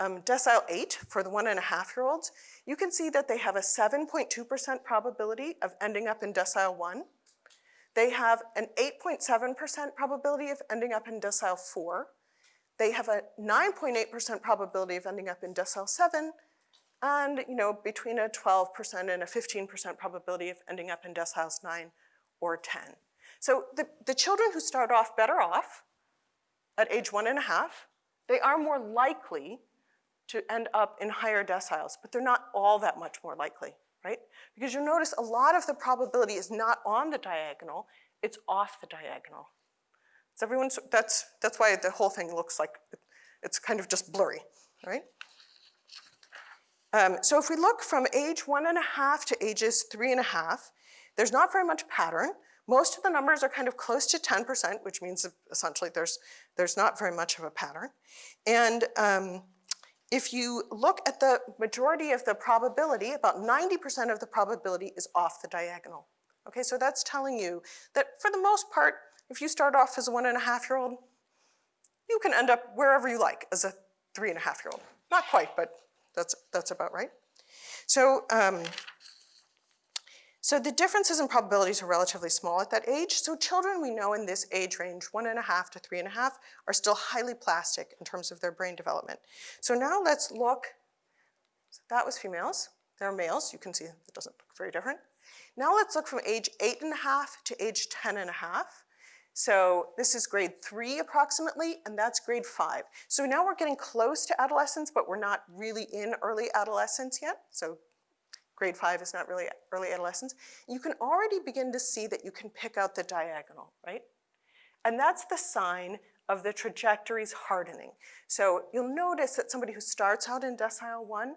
um, decile 8 for the one and a half year olds, you can see that they have a 7.2% probability of ending up in decile 1. They have an 8.7% probability of ending up in decile 4. They have a 9.8% probability of ending up in decile 7, and you know, between a 12% and a 15% probability of ending up in deciles 9 or 10. So the, the children who start off better off at age one and a half, they are more likely to end up in higher deciles, but they're not all that much more likely, right? Because you'll notice a lot of the probability is not on the diagonal, it's off the diagonal. So everyone, that's, that's why the whole thing looks like it's kind of just blurry, right? Um, so if we look from age one and a half to ages three and a half, there's not very much pattern. Most of the numbers are kind of close to 10%, which means essentially there's, there's not very much of a pattern. And um, if you look at the majority of the probability, about 90% of the probability is off the diagonal. Okay, so that's telling you that for the most part, if you start off as a one and a half year old, you can end up wherever you like as a three and a half year old. Not quite, but that's, that's about right. So, um, so the differences in probabilities are relatively small at that age. So children we know in this age range, one and a half to three and a half, are still highly plastic in terms of their brain development. So now let's look, so that was females. There are males, you can see it doesn't look very different. Now let's look from age eight and a half to age 10 and a half. So this is grade three approximately, and that's grade five. So now we're getting close to adolescence, but we're not really in early adolescence yet. So grade five is not really early adolescence. You can already begin to see that you can pick out the diagonal, right? And that's the sign of the trajectories hardening. So you'll notice that somebody who starts out in decile one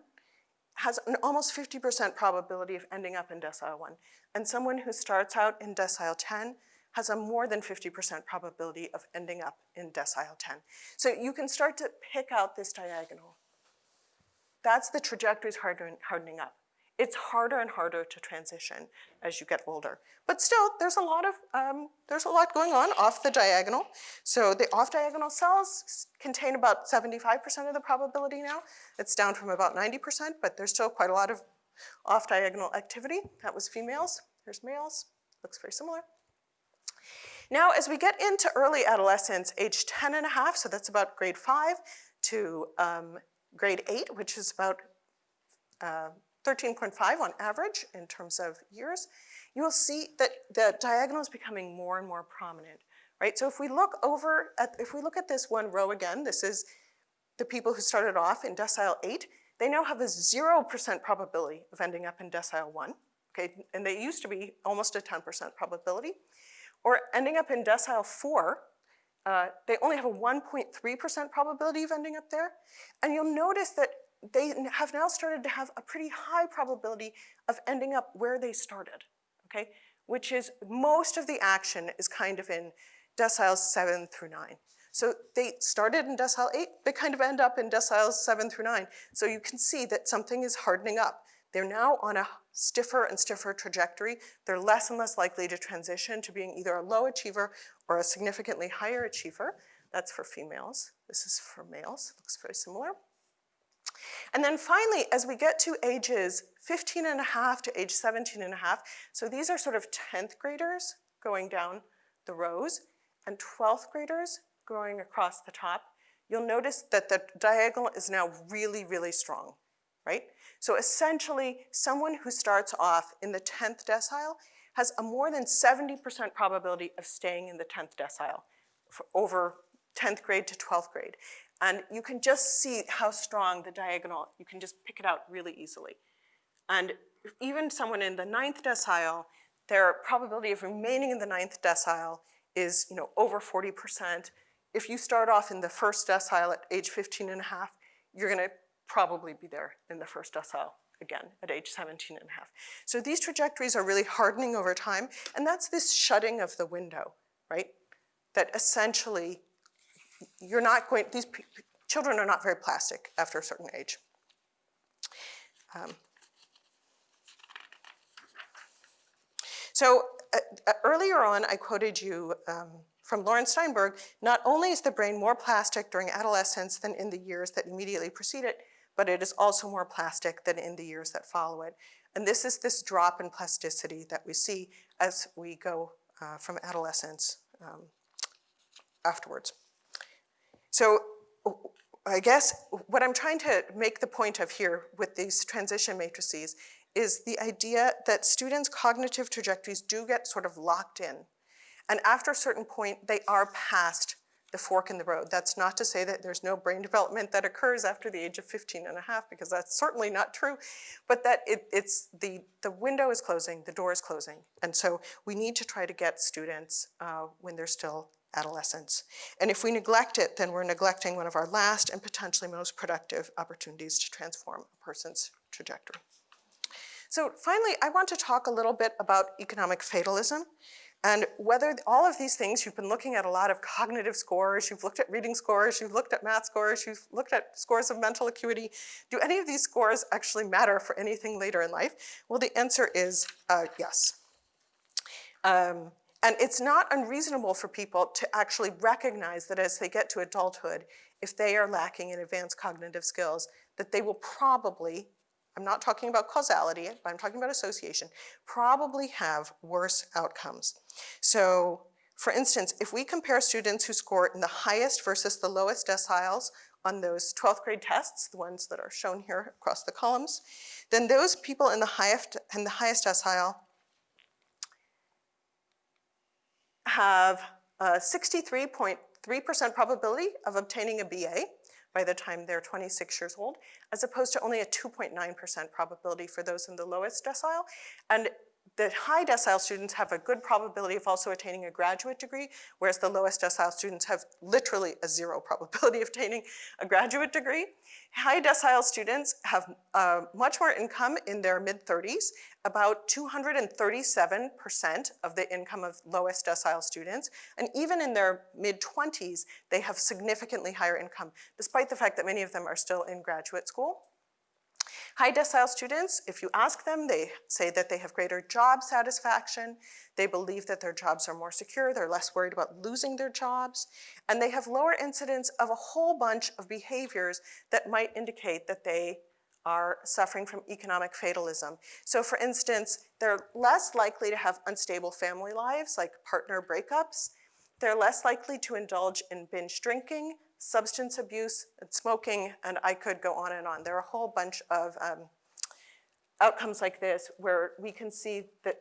has an almost 50% probability of ending up in decile one. And someone who starts out in decile 10 has a more than 50% probability of ending up in decile 10. So you can start to pick out this diagonal. That's the trajectories hardening up. It's harder and harder to transition as you get older. But still, there's a lot of, um, there's a lot going on off the diagonal. So the off-diagonal cells contain about 75% of the probability now. It's down from about 90%, but there's still quite a lot of off-diagonal activity. That was females, here's males, looks very similar. Now, as we get into early adolescence, age 10 and a half, so that's about grade five, to um, grade eight, which is about uh, 13.5 on average in terms of years, you will see that the diagonal is becoming more and more prominent, right? So if we look over at, if we look at this one row again, this is the people who started off in decile eight, they now have a 0% probability of ending up in decile one, okay? And they used to be almost a 10% probability. Or ending up in decile four, uh, they only have a 1.3% probability of ending up there. And you'll notice that they have now started to have a pretty high probability of ending up where they started, okay? Which is most of the action is kind of in deciles seven through nine. So they started in decile eight, they kind of end up in deciles seven through nine. So you can see that something is hardening up. They're now on a stiffer and stiffer trajectory. They're less and less likely to transition to being either a low achiever or a significantly higher achiever. That's for females. This is for males, looks very similar. And then finally, as we get to ages 15 and a half to age 17 and a half, so these are sort of 10th graders going down the rows and 12th graders going across the top, you'll notice that the diagonal is now really, really strong, right? So essentially, someone who starts off in the 10th decile has a more than 70% probability of staying in the 10th decile over 10th grade to 12th grade. And you can just see how strong the diagonal, you can just pick it out really easily. And even someone in the 9th decile, their probability of remaining in the 9th decile is, you know, over 40%. If you start off in the first decile at age 15 and a half, you're gonna probably be there in the first decile again at age 17 and a half. So these trajectories are really hardening over time, and that's this shutting of the window, right? That essentially, you're not going, these children are not very plastic after a certain age. Um, So uh, uh, earlier on, I quoted you um, from Laurence Steinberg, not only is the brain more plastic during adolescence than in the years that immediately precede it, but it is also more plastic than in the years that follow it. And this is this drop in plasticity that we see as we go uh, from adolescence um, afterwards. So I guess what I'm trying to make the point of here with these transition matrices is the idea that students' cognitive trajectories do get sort of locked in. And after a certain point, they are past the fork in the road. That's not to say that there's no brain development that occurs after the age of 15 and a half, because that's certainly not true, but that it, it's the, the window is closing, the door is closing. And so we need to try to get students uh, when they're still adolescents. And if we neglect it, then we're neglecting one of our last and potentially most productive opportunities to transform a person's trajectory. So finally, I want to talk a little bit about economic fatalism and whether all of these things, you've been looking at a lot of cognitive scores, you've looked at reading scores, you've looked at math scores, you've looked at scores of mental acuity. Do any of these scores actually matter for anything later in life? Well, the answer is uh, yes. Um, and it's not unreasonable for people to actually recognize that as they get to adulthood, if they are lacking in advanced cognitive skills, that they will probably I'm not talking about causality, but I'm talking about association, probably have worse outcomes. So for instance, if we compare students who score in the highest versus the lowest deciles on those 12th grade tests, the ones that are shown here across the columns, then those people in the highest, in the highest decile have a 63.3% probability of obtaining a BA, by the time they're 26 years old, as opposed to only a 2.9% probability for those in the lowest decile. And the high decile students have a good probability of also attaining a graduate degree, whereas the lowest decile students have literally a zero probability of attaining a graduate degree. High decile students have uh, much more income in their mid-30s, about 237% of the income of lowest decile students, and even in their mid-20s, they have significantly higher income, despite the fact that many of them are still in graduate school. High decile students, if you ask them, they say that they have greater job satisfaction, they believe that their jobs are more secure, they're less worried about losing their jobs, and they have lower incidence of a whole bunch of behaviors that might indicate that they are suffering from economic fatalism. So for instance, they're less likely to have unstable family lives, like partner breakups. They're less likely to indulge in binge drinking, substance abuse, and smoking, and I could go on and on. There are a whole bunch of um, outcomes like this where we can see that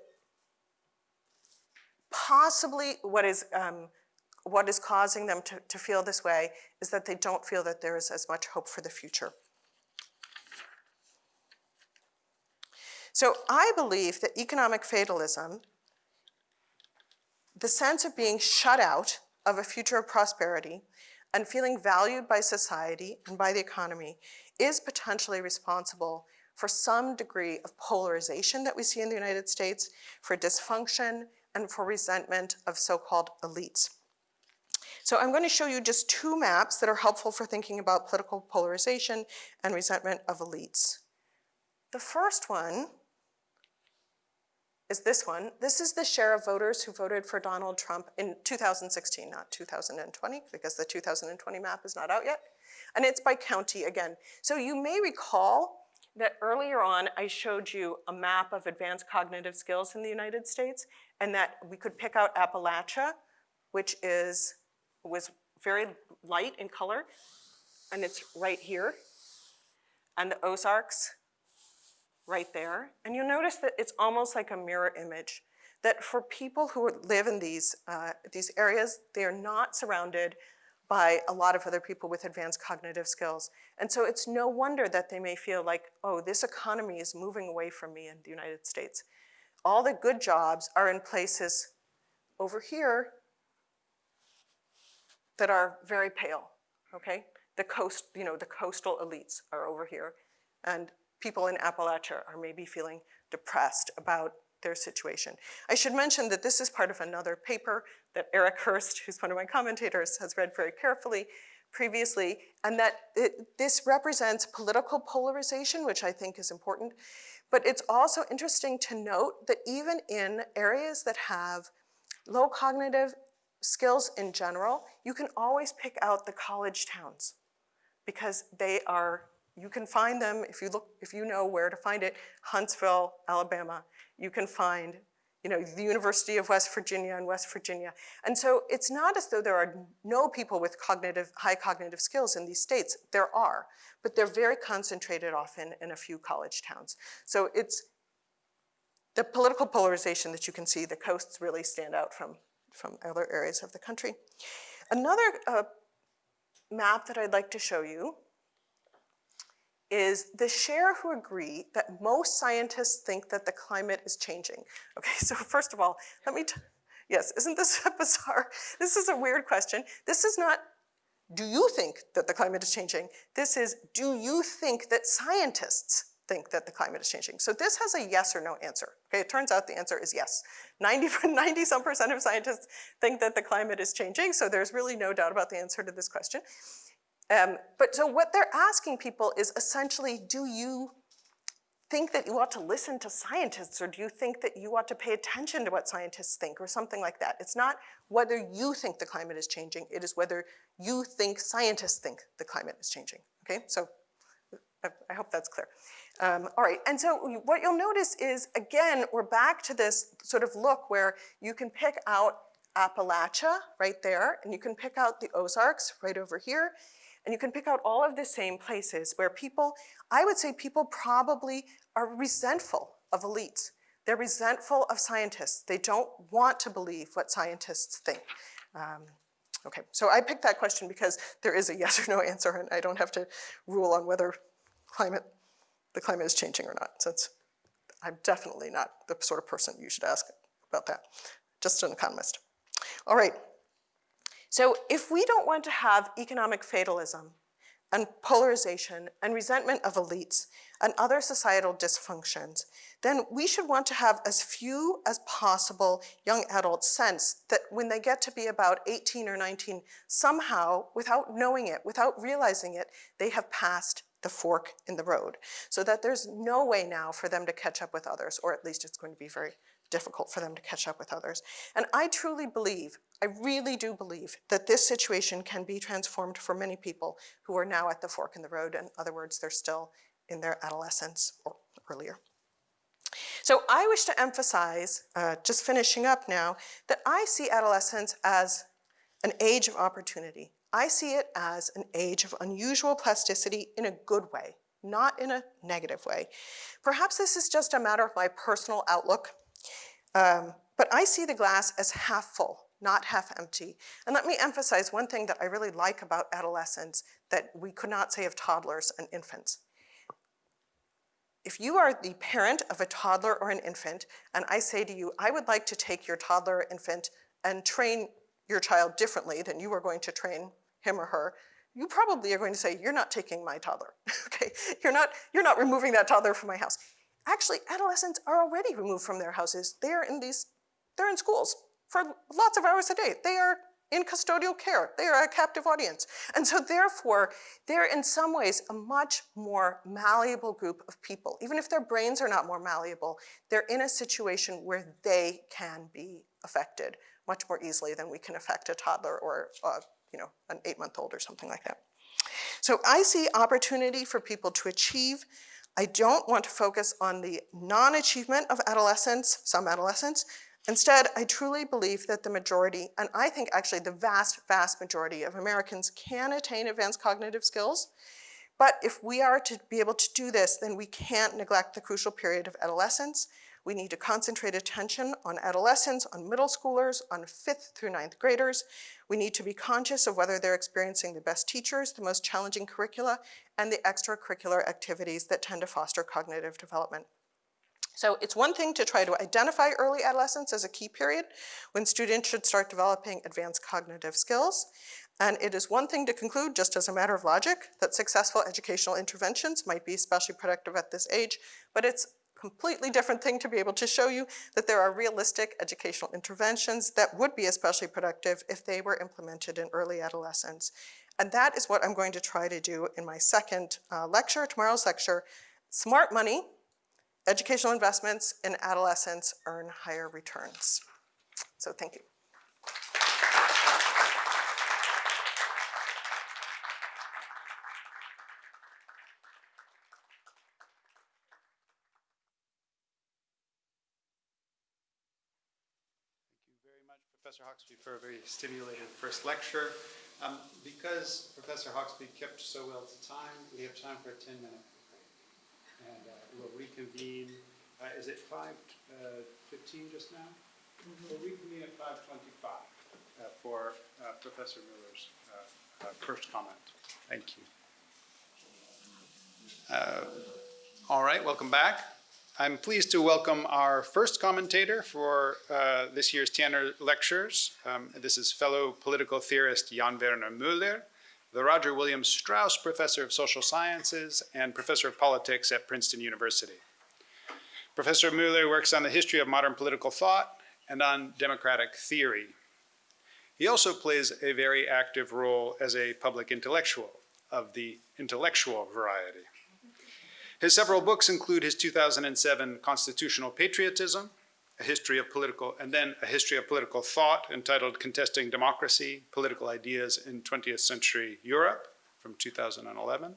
possibly what is, um, what is causing them to, to feel this way is that they don't feel that there is as much hope for the future. So I believe that economic fatalism, the sense of being shut out of a future of prosperity, and feeling valued by society and by the economy is potentially responsible for some degree of polarization that we see in the United States, for dysfunction, and for resentment of so-called elites. So I'm going to show you just two maps that are helpful for thinking about political polarization and resentment of elites. The first one is this one. This is the share of voters who voted for Donald Trump in 2016, not 2020, because the 2020 map is not out yet. And it's by county again. So you may recall that earlier on I showed you a map of advanced cognitive skills in the United States and that we could pick out Appalachia, which is, was very light in color, and it's right here. And the Ozarks, right there. And you'll notice that it's almost like a mirror image, that for people who live in these, uh, these areas, they are not surrounded by a lot of other people with advanced cognitive skills. And so it's no wonder that they may feel like, oh, this economy is moving away from me in the United States. All the good jobs are in places over here that are very pale, okay? The coast, you know, the coastal elites are over here, and people in Appalachia are maybe feeling depressed about their situation. I should mention that this is part of another paper that Erik Hurst, who's one of my commentators, has read very carefully previously, and that it, this represents political polarization, which I think is important. But it's also interesting to note that even in areas that have low cognitive skills in general, you can always pick out the college towns because they are, you can find them if you look, if you know where to find it, Huntsville, Alabama, you can find you know, the University of West Virginia and West Virginia. And so it's not as though there are no people with cognitive, high cognitive skills in these states. There are, but they're very concentrated often in a few college towns. So it's the political polarization that you can see, the coasts really stand out from, from other areas of the country. Another uh, map that I'd like to show you is the share who agree that most scientists think that the climate is changing. Okay, so first of all, let me, yes, isn't this bizarre? This is a weird question. This is not, do you think that the climate is changing? This is, do you think that scientists think that the climate is changing? So this has a yes or no answer. Okay, it turns out the answer is yes. 90, 90 some percent of scientists think that the climate is changing, so there's really no doubt about the answer to this question. Um, but so what they're asking people is essentially, do you think that you ought to listen to scientists or do you think that you ought to pay attention to what scientists think or something like that? It's not whether you think the climate is changing, it is whether you think scientists think the climate is changing, okay? So I, hope that's clear. Um, all right, and so what you'll notice is, again, we're back to this sort of look where you can pick out Appalachia right there, and you can pick out the Ozarks right over here, and you can pick out all of the same places where people, I would say people probably are resentful of elites. They're resentful of scientists. They don't want to believe what scientists think. Um, okay, so I picked that question because there is a yes or no answer and I don't have to rule on whether climate, the climate is changing or not. So I'm definitely not the sort of person you should ask about that, just an economist. All right, so if we don't want to have economic fatalism and polarization and resentment of elites and other societal dysfunctions, then we should want to have as few as possible young adults sense that when they get to be about 18 or 19, somehow, without knowing it, without realizing it, they have passed the fork in the road. So that there's no way now for them to catch up with others, or at least it's going to be very difficult for them to catch up with others. And I truly believe, I really do believe, that this situation can be transformed for many people who are now at the fork in the road. In other words, they're still in their adolescence or earlier. So I wish to emphasize, uh, just finishing up now, that I see adolescence as an age of opportunity. I see it as an age of unusual plasticity in a good way, not in a negative way. Perhaps this is just a matter of my personal outlook um, but I see the glass as half full, not half empty. And let me emphasize one thing that I really like about adolescents that we could not say of toddlers and infants. If you are the parent of a toddler or an infant, and I say to you, I would like to take your toddler or infant and train your child differently than you are going to train him or her, you probably are going to say, you're not taking my toddler, okay? You're not, you're not removing that toddler from my house. Actually, adolescents are already removed from their houses. They're in these, they're in schools for lots of hours a day. They are in custodial care. They are a captive audience. And so therefore, they're in some ways a much more malleable group of people. Even if their brains are not more malleable, they're in a situation where they can be affected much more easily than we can affect a toddler or uh, you know, an eight-month-old or something like that. So I see opportunity for people to achieve I don't want to focus on the non-achievement of adolescents, some adolescents. Instead, I truly believe that the majority, and I think actually the vast, vast majority of Americans can attain advanced cognitive skills. But if we are to be able to do this, then we can't neglect the crucial period of adolescence. We need to concentrate attention on adolescents, on middle schoolers, on fifth through ninth graders. We need to be conscious of whether they're experiencing the best teachers, the most challenging curricula, and the extracurricular activities that tend to foster cognitive development. So it's one thing to try to identify early adolescence as a key period when students should start developing advanced cognitive skills. And it is one thing to conclude, just as a matter of logic, that successful educational interventions might be especially productive at this age, but it's completely different thing to be able to show you that there are realistic educational interventions that would be especially productive if they were implemented in early adolescence. And that is what I'm going to try to do in my second uh, lecture, tomorrow's lecture, Smart Money, Educational Investments in Adolescents Earn Higher Returns. So thank you. Thank you very much, Professor Hoxby, for a very stimulating first lecture. Um, Because Professor Hoxby kept so well to time, we have time for a 10-minute break. And uh, we'll reconvene, uh, is it 5:15 just now? We'll reconvene at 5:25 uh, for uh, Professor Miller's uh, uh, first comment. Thank you. Uh, All right, welcome back. I'm pleased to welcome our first commentator for uh, this year's Tanner Lectures. Um, This is fellow political theorist Jan Werner Müller, the Roger Williams Straus Professor of Social Sciences and Professor of Politics at Princeton University. Professor Müller works on the history of modern political thought and on democratic theory. He also plays a very active role as a public intellectual of the intellectual variety. His several books include his 2007 Constitutional Patriotism, a history of political, and then a history of political thought entitled Contesting Democracy, Political Ideas in 20th Century Europe from 2011.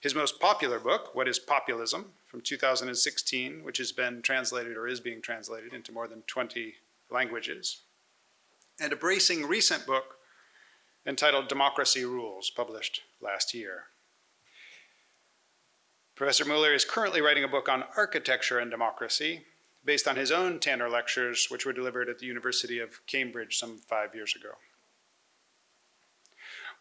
His most popular book, What is Populism, from 2016, which has been translated or is being translated into more than 20 languages. And a bracing recent book entitled Democracy Rules, published last year. Professor Mueller is currently writing a book on architecture and democracy based on his own Tanner lectures, which were delivered at the University of Cambridge some five years ago.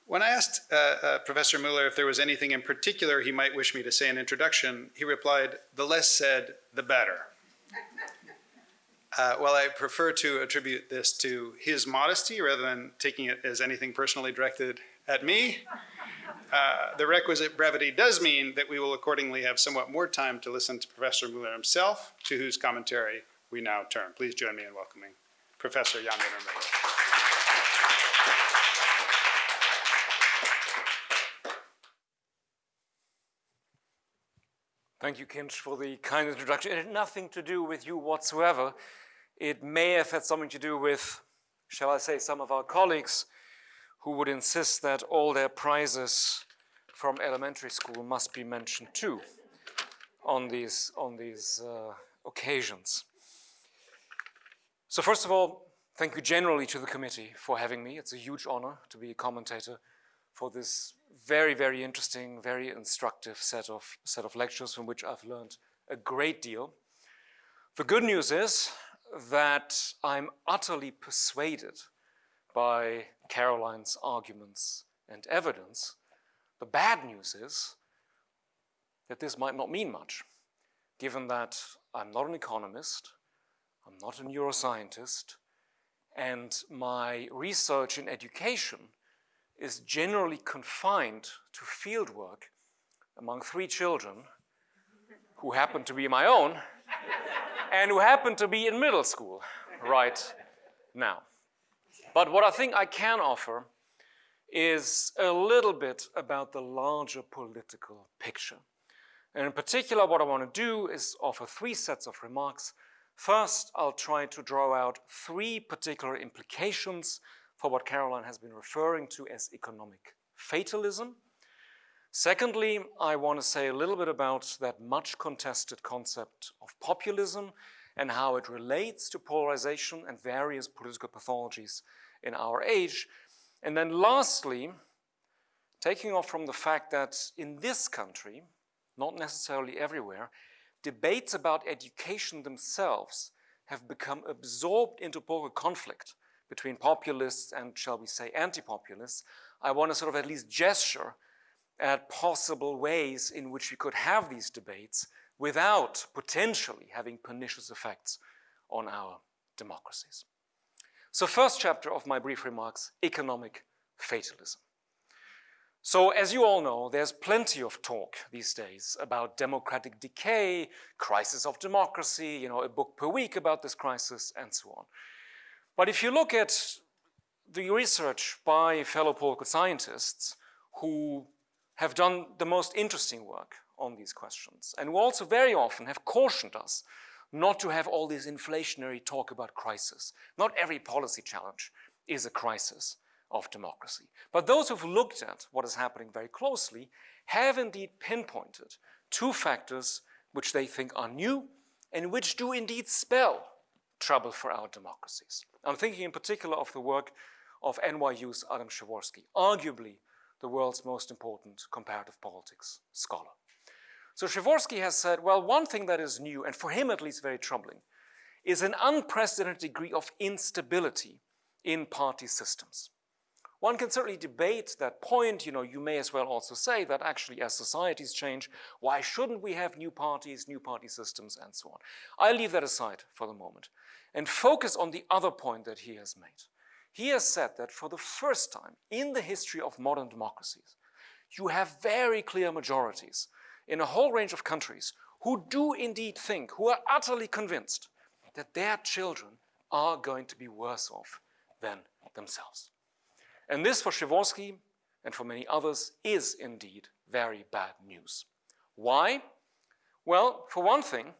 When I asked uh, uh, Professor Mueller if there was anything in particular he might wish me to say in introduction, he replied, the less said, the better. Uh, well, I prefer to attribute this to his modesty rather than taking it as anything personally directed at me. Uh, the requisite brevity does mean that we will accordingly have somewhat more time to listen to Professor Mueller himself, to whose commentary we now turn. Please join me in welcoming Professor Jan Mueller. Thank you, Kinch, for the kind introduction. It had nothing to do with you whatsoever. It may have had something to do with, shall I say, some of our colleagues who would insist that all their prizes from elementary school must be mentioned too on these, on these uh, occasions. So first of all, thank you generally to the committee for having me. It's a huge honor to be a commentator for this very, very interesting, very instructive set of, set of lectures from which I've learned a great deal. The good news is that I'm utterly persuaded by Caroline's arguments and evidence. The bad news is that this might not mean much, given that I'm not an economist, I'm not a neuroscientist, and my research in education is generally confined to fieldwork among three children who happen to be my own and who happen to be in middle school right now. But what I think I can offer is a little bit about the larger political picture. And in particular, what I want to do is offer three sets of remarks. First, I'll try to draw out three particular implications for what Caroline has been referring to as economic fatalism. Secondly, I want to say a little bit about that much contested concept of populism and how it relates to polarization and various political pathologies in our age. And then lastly, taking off from the fact that in this country, not necessarily everywhere, debates about education themselves have become absorbed into political conflict between populists and, shall we say, anti-populists, I want to sort of at least gesture at possible ways in which we could have these debates without potentially having pernicious effects on our democracies. So first chapter of my brief remarks, economic fatalism. So as you all know, there's plenty of talk these days about democratic decay, crisis of democracy, you know, a book per week about this crisis and so on. But if you look at the research by fellow political scientists who have done the most interesting work on these questions and who also very often have cautioned us not to have all this inflationary talk about crisis. Not every policy challenge is a crisis of democracy. But those who've looked at what is happening very closely have indeed pinpointed two factors which they think are new and which do indeed spell trouble for our democracies. I'm thinking in particular of the work of NYU's Adam Przeworski, arguably the world's most important comparative politics scholar. So Przeworski has said, well, one thing that is new, and for him at least very troubling, is an unprecedented degree of instability in party systems. One can certainly debate that point, you know, you may as well also say that actually as societies change, why shouldn't we have new parties, new party systems, and so on. I'll leave that aside for the moment and focus on the other point that he has made. He has said that for the first time in the history of modern democracies, you have very clear majorities in a whole range of countries who do indeed think, who are utterly convinced that their children are going to be worse off than themselves. And this for Przeworski and for many others is indeed very bad news. Why? Well, for one thing,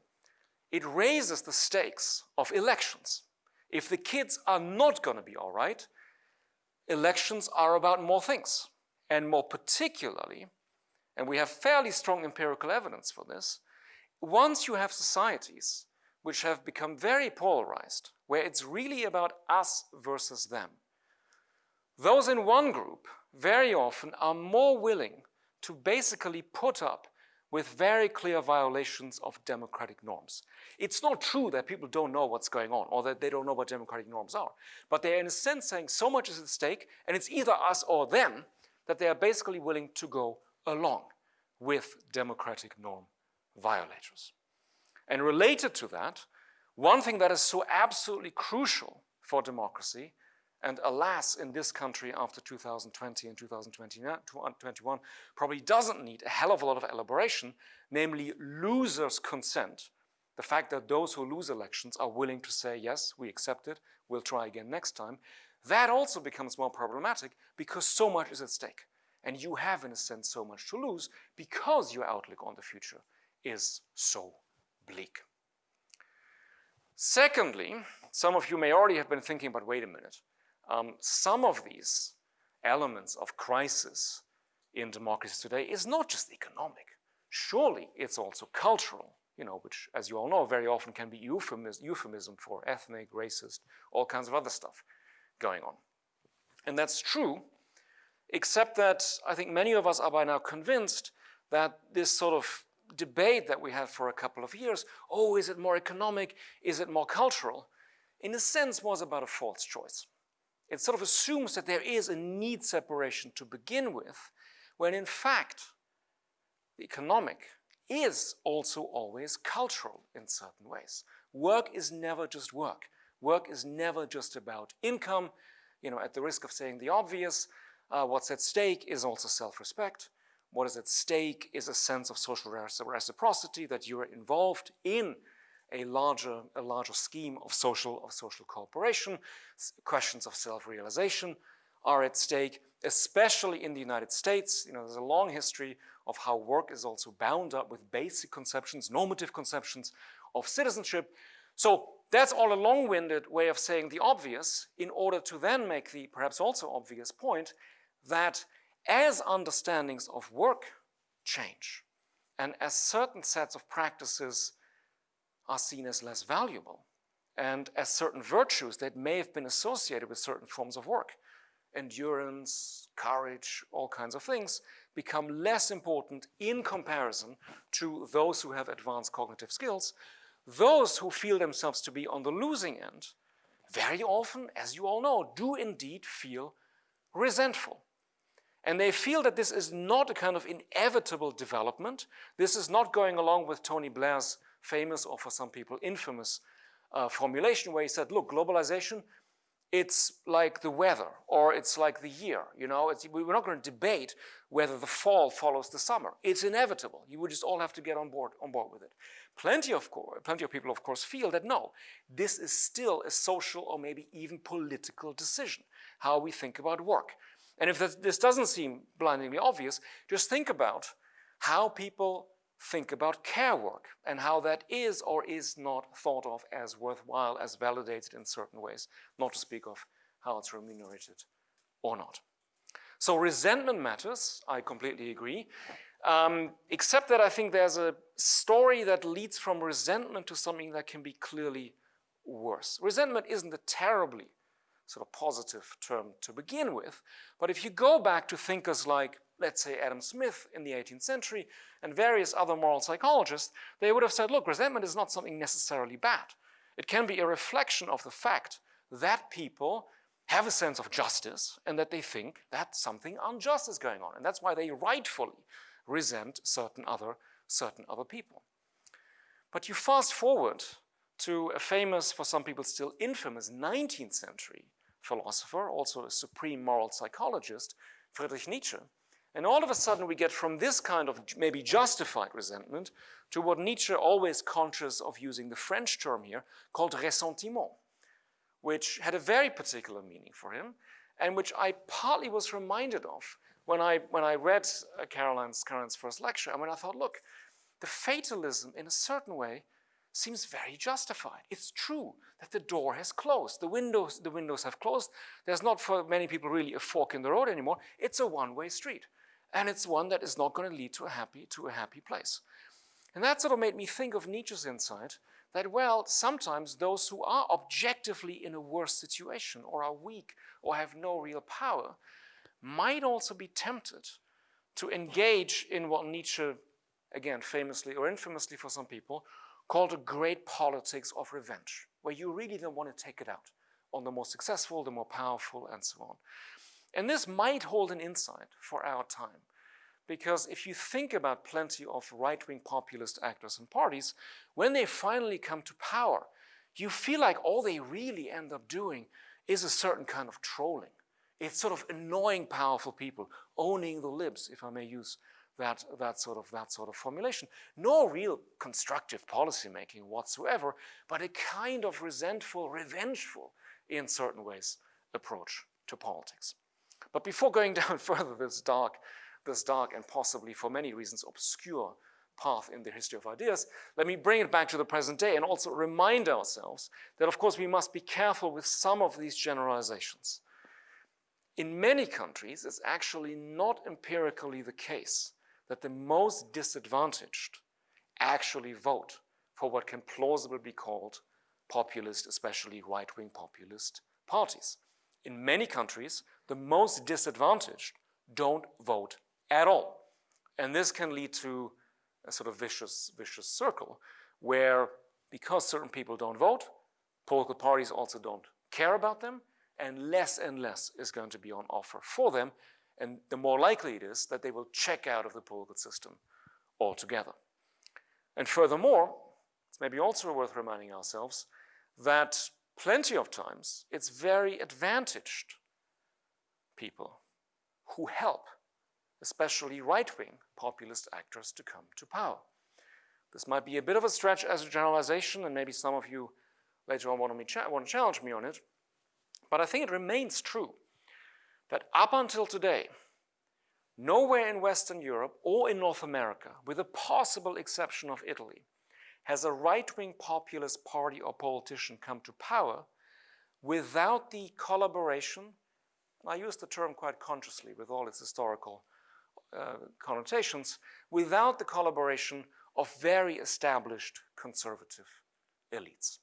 it raises the stakes of elections. If the kids are not going to be all right, elections are about more things, and more particularly, and we have fairly strong empirical evidence for this, once you have societies which have become very polarized, where it's really about us versus them, those in one group very often are more willing to basically put up with very clear violations of democratic norms. It's not true that people don't know what's going on or that they don't know what democratic norms are, but they're in a sense saying so much is at stake and it's either us or them that they are basically willing to go along with democratic norm violators. And related to that, one thing that is so absolutely crucial for democracy and alas, in this country after 2020 and 2021, probably doesn't need a hell of a lot of elaboration, namely losers' consent. The fact that those who lose elections are willing to say, yes, we accept it, we'll try again next time, that also becomes more problematic because so much is at stake. And you have, in a sense, so much to lose because your outlook on the future is so bleak. Secondly, some of you may already have been thinking, but wait a minute. Um, some of these elements of crisis in democracies today is not just economic. Surely it's also cultural, you know, which, as you all know, very often can be euphemism, euphemism for ethnic, racist, all kinds of other stuff going on. And that's true, except that I think many of us are by now convinced that this sort of debate that we had for a couple of years, oh, is it more economic, is it more cultural, in a sense was about a false choice. It sort of assumes that there is a need separation to begin with, when in fact, the economic is also always cultural in certain ways. Work is never just work. Work is never just about income. You know, at the risk of saying the obvious, uh, what's at stake is also self-respect. What is at stake is a sense of social reciprocity that you're involved in a larger, a larger scheme of social, of social cooperation. Questions of self-realization are at stake, especially in the United States. You know, there's a long history of how work is also bound up with basic conceptions, normative conceptions of citizenship. So that's all a long-winded way of saying the obvious in order to then make the perhaps also obvious point that as understandings of work change and as certain sets of practices are seen as less valuable and as certain virtues that may have been associated with certain forms of work, endurance, courage, all kinds of things, become less important in comparison to those who have advanced cognitive skills, those who feel themselves to be on the losing end very often, as you all know, do indeed feel resentful. And they feel that this is not a kind of inevitable development. This is not going along with Tony Blair's famous, or for some people infamous, uh, formulation where he said, look, globalization, it's like the weather or it's like the year, you know, we're not going to debate whether the fall follows the summer. It's inevitable. You would just all have to get on board, on board with it. Plenty of, plenty of people, of course, feel that no, this is still a social or maybe even political decision, how we think about work. And if this doesn't seem blindingly obvious, just think about how people think about care work and how that is or is not thought of as worthwhile, as validated in certain ways, not to speak of how it's remunerated or not. So resentment matters, I completely agree, um, except that I think there's a story that leads from resentment to something that can be clearly worse. Resentment isn't a terribly sort of positive term to begin with, but if you go back to thinkers like let's say Adam Smith in the 18th century and various other moral psychologists, they would have said, look, resentment is not something necessarily bad. It can be a reflection of the fact that people have a sense of justice and that they think that something unjust is going on. And that's why they rightfully resent certain other, certain other people. But you fast forward to a famous, for some people still infamous, 19th century philosopher, also a supreme moral psychologist, Friedrich Nietzsche, and all of a sudden we get from this kind of maybe justified resentment to what Nietzsche always conscious of using the French term here called ressentiment, which had a very particular meaning for him and which I partly was reminded of when I, when I read uh, Caroline's, Caroline's first lecture. And when I thought, look, the fatalism in a certain way seems very justified. It's true that the door has closed. The windows, the windows have closed. There's not for many people really a fork in the road anymore. It's a one-way street and it's one that is not going to lead to a happy, to a happy place. And that sort of made me think of Nietzsche's insight that, well, sometimes those who are objectively in a worse situation or are weak or have no real power might also be tempted to engage in what Nietzsche, again, famously or infamously for some people, called a great politics of revenge, where you really don't want to take it out on the more successful, the more powerful, and so on. And this might hold an insight for our time. Because if you think about plenty of right-wing populist actors and parties, when they finally come to power, you feel like all they really end up doing is a certain kind of trolling. It's sort of annoying powerful people, owning the libs, if I may use that, that, sort of, that sort of formulation. No real constructive policymaking whatsoever, but a kind of resentful, revengeful, in certain ways, approach to politics. But before going down further this dark, this dark and possibly for many reasons obscure path in the history of ideas, let me bring it back to the present day and also remind ourselves that of course we must be careful with some of these generalizations. In many countries, it's actually not empirically the case that the most disadvantaged actually vote for what can plausibly be called populist, especially right-wing populist parties. In many countries, the most disadvantaged don't vote at all. And this can lead to a sort of vicious, vicious circle where because certain people don't vote, political parties also don't care about them, and less and less is going to be on offer for them, and the more likely it is that they will check out of the political system altogether. And furthermore, it's maybe also worth reminding ourselves that plenty of times it's very advantaged people who help, especially right-wing populist actors to come to power. This might be a bit of a stretch as a generalization, and maybe some of you later on want to, want to challenge me on it, but I think it remains true that up until today, nowhere in Western Europe or in North America, with the possible exception of Italy, has a right-wing populist party or politician come to power without the collaboration, I use the term quite consciously with all its historical uh, connotations, without the collaboration of very established conservative elites.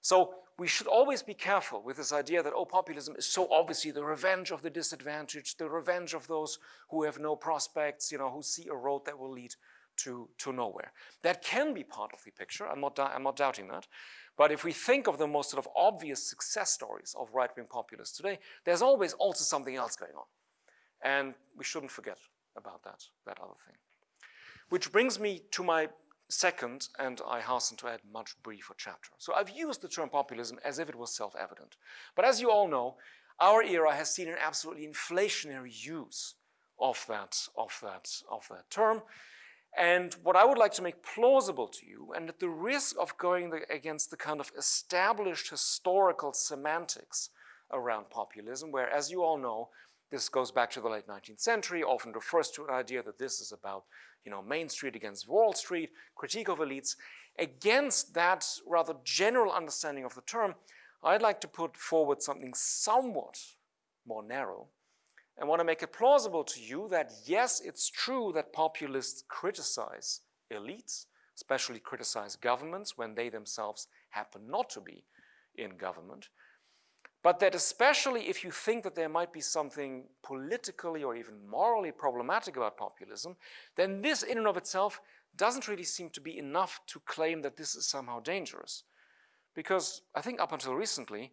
So we should always be careful with this idea that, oh, populism is so obviously the revenge of the disadvantaged, the revenge of those who have no prospects, you know, who see a road that will lead to, to nowhere. That can be part of the picture, I'm not, I'm not doubting that. But if we think of the most sort of obvious success stories of right-wing populists today, there's always also something else going on. And we shouldn't forget about that, that other thing. Which brings me to my second, and I hasten to add much briefer chapter. So I've used the term populism as if it was self-evident. But as you all know, our era has seen an absolutely inflationary use of that, of that, of that term. And what I would like to make plausible to you, and at the risk of going the, against the kind of established historical semantics around populism, where as you all know, this goes back to the late 19th century, often refers to an idea that this is about you know, Main Street against Wall Street, critique of elites. Against that rather general understanding of the term, I'd like to put forward something somewhat more narrow and want to make it plausible to you that yes, it's true that populists criticize elites, especially criticize governments when they themselves happen not to be in government, but that especially if you think that there might be something politically or even morally problematic about populism, then this in and of itself doesn't really seem to be enough to claim that this is somehow dangerous. Because I think up until recently,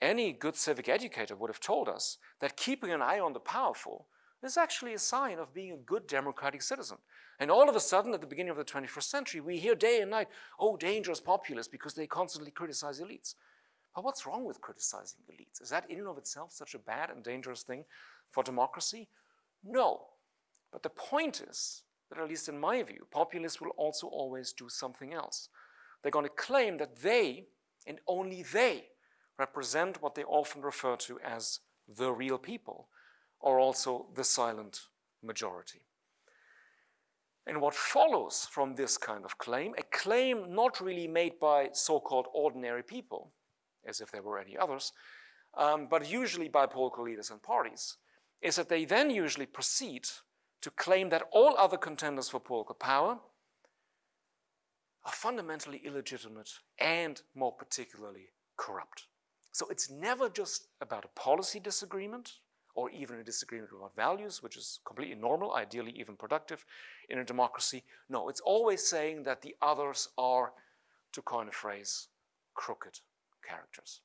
any good civic educator would have told us that keeping an eye on the powerful is actually a sign of being a good democratic citizen. And all of a sudden, at the beginning of the 21st century, we hear day and night, oh, dangerous populists because they constantly criticize elites. But what's wrong with criticizing elites? Is that in and of itself such a bad and dangerous thing for democracy? No. But the point is that, at least in my view, populists will also always do something else. They're going to claim that they, and only they, represent what they often refer to as the real people, or also the silent majority. And what follows from this kind of claim, a claim not really made by so-called ordinary people, as if there were any others, um, but usually by political leaders and parties, is that they then usually proceed to claim that all other contenders for political power are fundamentally illegitimate and more particularly corrupt. So it's never just about a policy disagreement or even a disagreement about values, which is completely normal, ideally even productive in a democracy. No, it's always saying that the others are, to coin a phrase, crooked characters.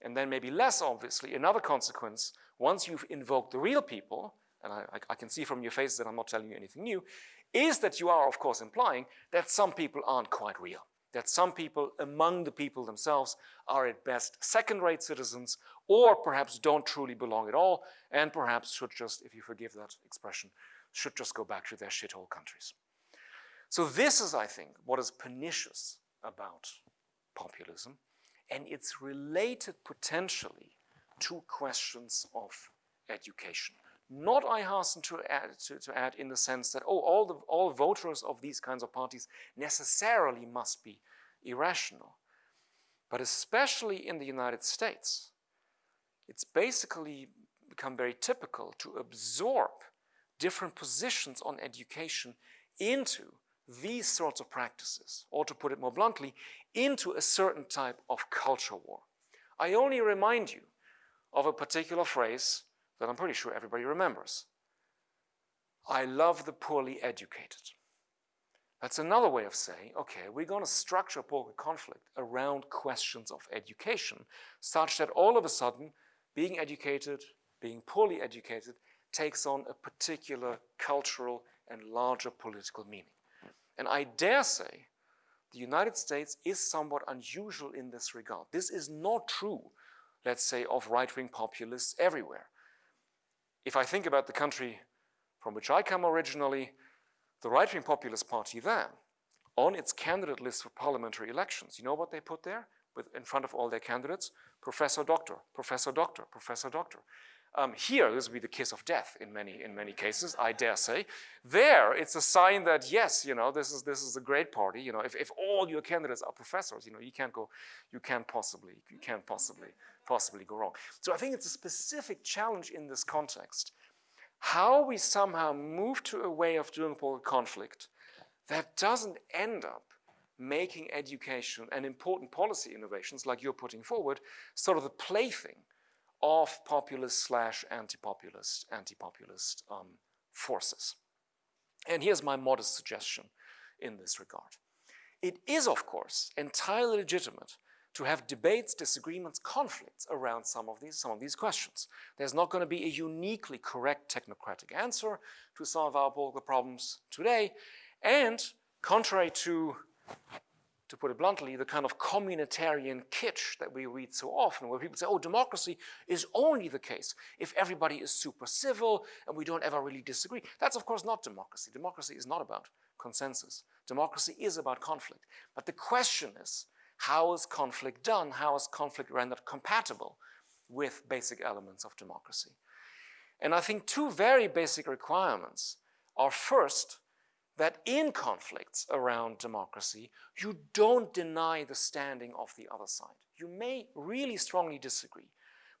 And then maybe less obviously, another consequence, once you've invoked the real people, and I, I, can see from your faces that I'm not telling you anything new, is that you are, of course, implying that some people aren't quite real that some people among the people themselves are at best second-rate citizens or perhaps don't truly belong at all and perhaps should just, if you forgive that expression, should just go back to their shithole countries. So this is, I think, what is pernicious about populism and it's related potentially to questions of education. Not I hasten to add, to, to add in the sense that, oh, all, the, all voters of these kinds of parties necessarily must be irrational. But especially in the United States, it's basically become very typical to absorb different positions on education into these sorts of practices, or to put it more bluntly, into a certain type of culture war. I only remind you of a particular phrase that I'm pretty sure everybody remembers. I love the poorly educated. That's another way of saying, okay, we're going to structure political conflict around questions of education, such that all of a sudden, being educated, being poorly educated, takes on a particular cultural and larger political meaning. And I dare say the United States is somewhat unusual in this regard. This is not true, let's say, of right-wing populists everywhere. If I think about the country from which I come originally, the right-wing populist party there, on its candidate list for parliamentary elections, you know what they put there? With, in front of all their candidates? Professor Doctor, Professor Doctor, Professor Doctor. Um, here, this would be the kiss of death in many, in many cases, I dare say. There, it's a sign that, yes, you know, this is, this is a great party. You know, if, if all your candidates are professors, you know, you can't go, you can't possibly, you can't possibly, possibly go wrong. So I think it's a specific challenge in this context. How we somehow move to a way of doing political conflict that doesn't end up making education and important policy innovations like you're putting forward sort of the plaything of populist slash anti-populist, anti-populist um, forces. And here's my modest suggestion in this regard. It is, of course, entirely legitimate to have debates, disagreements, conflicts around some of these, some of these questions. There's not going to be a uniquely correct technocratic answer to some of our political problems today. And contrary to, to put it bluntly, the kind of communitarian kitsch that we read so often, where people say, oh, democracy is only the case if everybody is super civil and we don't ever really disagree. That's, of course, not democracy. Democracy is not about consensus. Democracy is about conflict. But the question is, how is conflict done? How is conflict rendered compatible with basic elements of democracy? And I think two very basic requirements are first, that in conflicts around democracy, you don't deny the standing of the other side. You may really strongly disagree,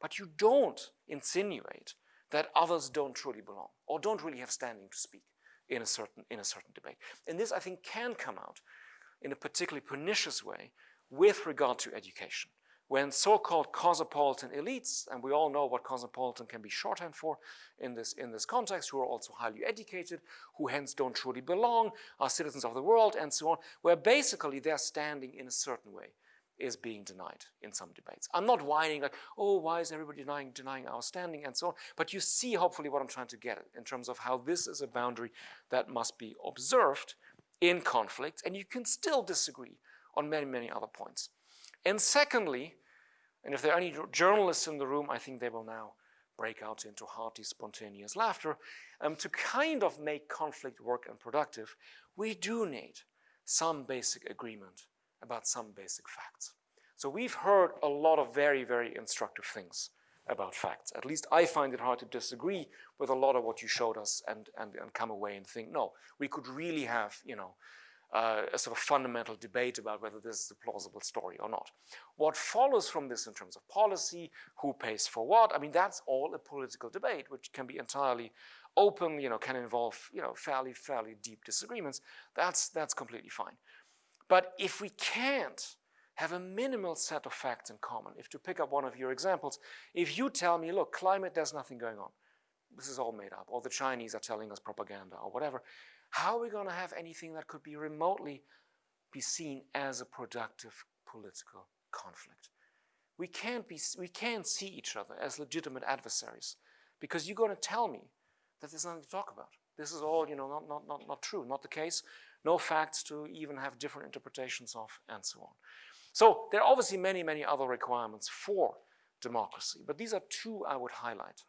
but you don't insinuate that others don't truly belong or don't really have standing to speak in a certain, in a certain debate. And this, I think, can come out in a particularly pernicious way with regard to education. When so-called cosmopolitan elites, and we all know what cosmopolitan can be shorthand for in this, in this context, who are also highly educated, who hence don't truly belong, are citizens of the world, and so on, where basically their standing in a certain way is being denied in some debates. I'm not whining like, oh, why is everybody denying, denying our standing and so on, but you see hopefully what I'm trying to get at in terms of how this is a boundary that must be observed in conflict, and you can still disagree on many, many other points. And secondly, and if there are any journalists in the room, I think they will now break out into hearty, spontaneous laughter. Um, to kind of make conflict work and productive, we do need some basic agreement about some basic facts. So we've heard a lot of very, very instructive things about facts. At least I find it hard to disagree with a lot of what you showed us and, and, and come away and think, no, we could really have, you know, uh, a sort of fundamental debate about whether this is a plausible story or not. What follows from this in terms of policy, who pays for what, I mean, that's all a political debate, which can be entirely open, you know, can involve, you know, fairly, fairly deep disagreements. That's, that's completely fine. But if we can't have a minimal set of facts in common, if to pick up one of your examples, if you tell me, look, climate, there's nothing going on, this is all made up, or the Chinese are telling us propaganda or whatever, how are we going to have anything that could be remotely be seen as a productive political conflict? We can't, be, we can't see each other as legitimate adversaries because you're going to tell me that there's nothing to talk about. This is all, you know, not, not, not, not true, not the case. No facts to even have different interpretations of, and so on. So there are obviously many, many other requirements for democracy, but these are two I would highlight.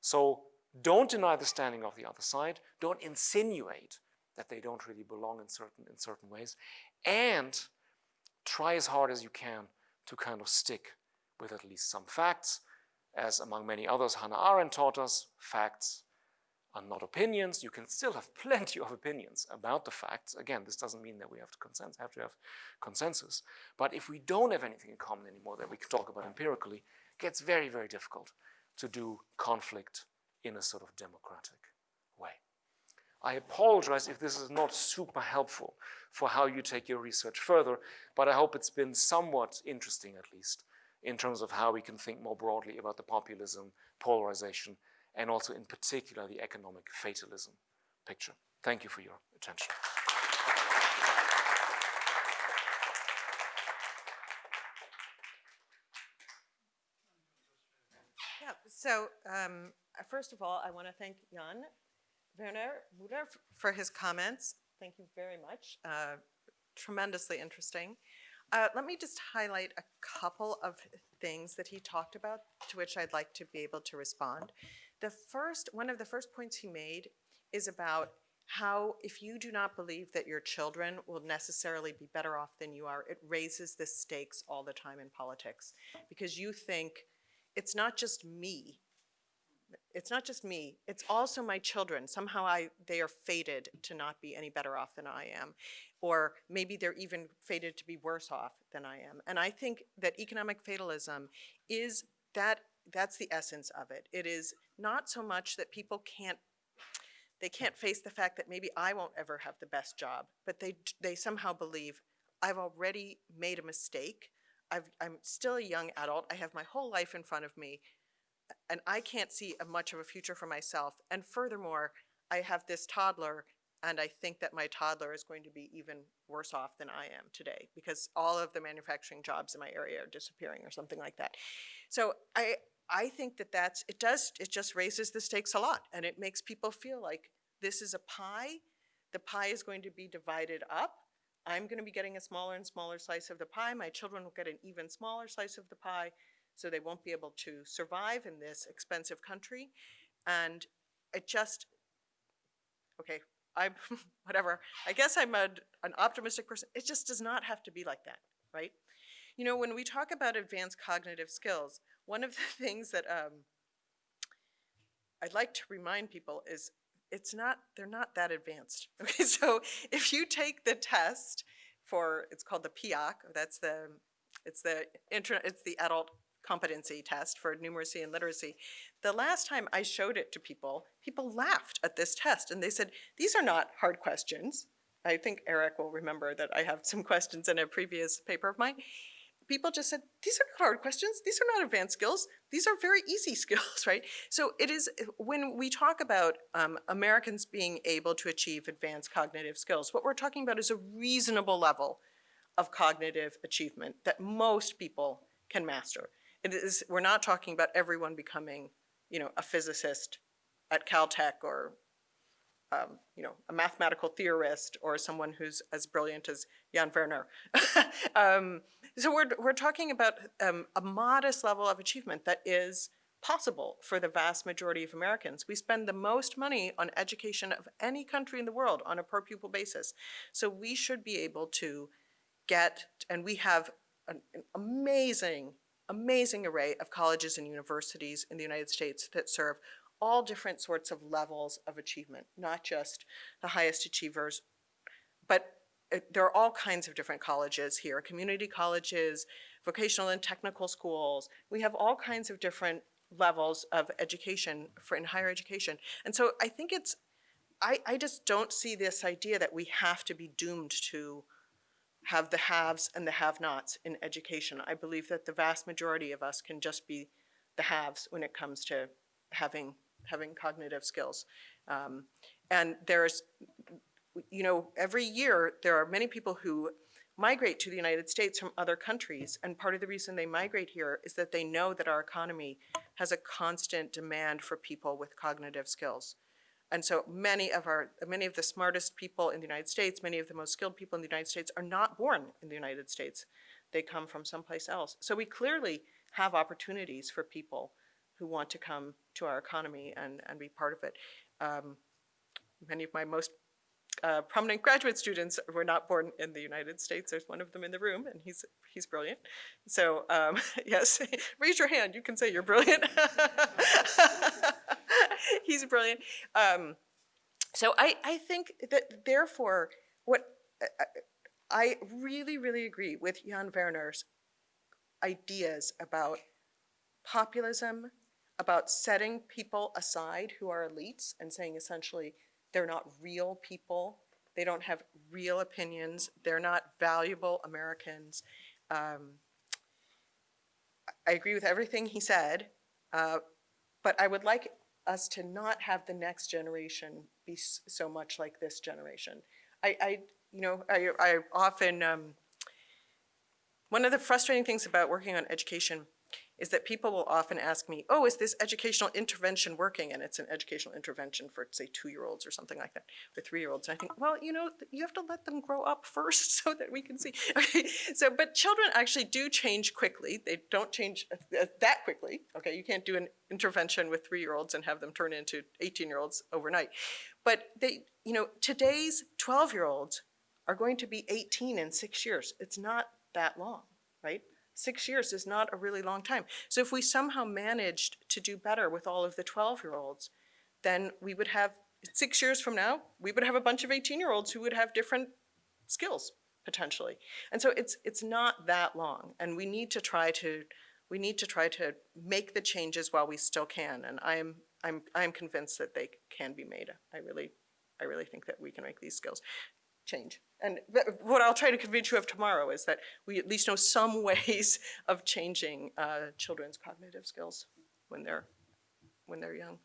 So don't deny the standing of the other side. Don't insinuate that they don't really belong in certain, in certain ways. And try as hard as you can to kind of stick with at least some facts. As among many others, Hannah Arendt taught us, facts are not opinions. You can still have plenty of opinions about the facts. Again, this doesn't mean that we have to, consens have, to have consensus. But if we don't have anything in common anymore that we can talk about empirically, it gets very, very difficult to do conflict in a sort of democratic way. I apologize if this is not super helpful for how you take your research further, but I hope it's been somewhat interesting at least in terms of how we can think more broadly about the populism, polarization, and also in particular the economic fatalism picture. Thank you for your attention. Yeah, so um, first of all, I want to thank Jan Werner Müller for his comments. Thank you very much. Uh, tremendously interesting. Uh, let me just highlight a couple of things that he talked about to which I'd like to be able to respond. The first, one of the first points he made is about how if you do not believe that your children will necessarily be better off than you are, it raises the stakes all the time in politics because you think it's not just me it's not just me, it's also my children. Somehow I, they are fated to not be any better off than I am. Or maybe they're even fated to be worse off than I am. And I think that economic fatalism is that, that's the essence of it. It is not so much that people can't they can't face the fact that maybe I won't ever have the best job, but they, they somehow believe I've already made a mistake. I've, I'm still a young adult. I have my whole life in front of me, and I can't see a much of a future for myself. And furthermore, I have this toddler, and I think that my toddler is going to be even worse off than I am today because all of the manufacturing jobs in my area are disappearing or something like that. So I, I think that that's, it does, it just raises the stakes a lot, and it makes people feel like this is a pie. The pie is going to be divided up. I'm going to be getting a smaller and smaller slice of the pie. My children will get an even smaller slice of the pie, so they won't be able to survive in this expensive country. And it just, okay, I'm, whatever. I guess I'm a, an optimistic person. It just does not have to be like that, right? You know, when we talk about advanced cognitive skills, one of the things that um, I'd like to remind people is it's not, they're not that advanced. Okay, so if you take the test for, it's called the PIAAC, that's the, it's the it's the adult competency test for numeracy and literacy. The last time I showed it to people, people laughed at this test and they said, these are not hard questions. I think Erik will remember that I have some questions in a previous paper of mine. People just said, these are not hard questions. These are not advanced skills. These are very easy skills, right? So it is, when we talk about um, Americans being able to achieve advanced cognitive skills, what we're talking about is a reasonable level of cognitive achievement that most people can master. It is, we're not talking about everyone becoming, you know, a physicist at Caltech or, um, you know, a mathematical theorist or someone who's as brilliant as Jan Werner. um, so we're, we're talking about um, a modest level of achievement that is possible for the vast majority of Americans. We spend the most money on education of any country in the world on a per pupil basis. So we should be able to get, and we have an, an amazing amazing array of colleges and universities in the United States that serve all different sorts of levels of achievement, not just the highest achievers, but it, there are all kinds of different colleges here, community colleges, vocational and technical schools. We have all kinds of different levels of education for in higher education. And so I think it's, I, I just don't see this idea that we have to be doomed to have the haves and the have-nots in education. I believe that the vast majority of us can just be the haves when it comes to having having cognitive skills. Um, and there's, you know, every year there are many people who migrate to the United States from other countries, and part of the reason they migrate here is that they know that our economy has a constant demand for people with cognitive skills. And so many of our, many of the smartest people in the United States, many of the most skilled people in the United States are not born in the United States. They come from someplace else. So we clearly have opportunities for people who want to come to our economy and, and be part of it. Um, many of my most uh, prominent graduate students were not born in the United States. There's one of them in the room, and he's he's brilliant. So um, yes, raise your hand. You can say you're brilliant. he's brilliant. Um, so I I think that therefore what I really really agree with Jan Werner's ideas about populism, about setting people aside who are elites and saying essentially they're not real people. They don't have real opinions. They're not valuable Americans. Um, I agree with everything he said, uh, but I would like us to not have the next generation be so much like this generation. I, I you know, I, I often, um, one of the frustrating things about working on education is that people will often ask me, oh, is this educational intervention working? And it's an educational intervention for, say, two-year-olds or something like that, or three-year-olds. And I think, well, you know, you have to let them grow up first so that we can see. Okay, so, but children actually do change quickly. They don't change uh, that quickly. Okay, you can't do an intervention with three-year-olds and have them turn into 18-year-olds overnight. But they, you know, today's 12-year-olds are going to be 18 in six years. It's not that long, right? Six years is not a really long time. So if we somehow managed to do better with all of the 12-year-olds, then we would have, six years from now, we would have a bunch of 18-year-olds who would have different skills, potentially. And so it's, it's not that long, and we need to try to, we need to try to make the changes while we still can, and I am, I'm, I'm convinced that they can be made. I really, I really think that we can make these skills. change. And what I'll try to convince you of tomorrow is that we at least know some ways of changing uh, children's cognitive skills when they're when they're young.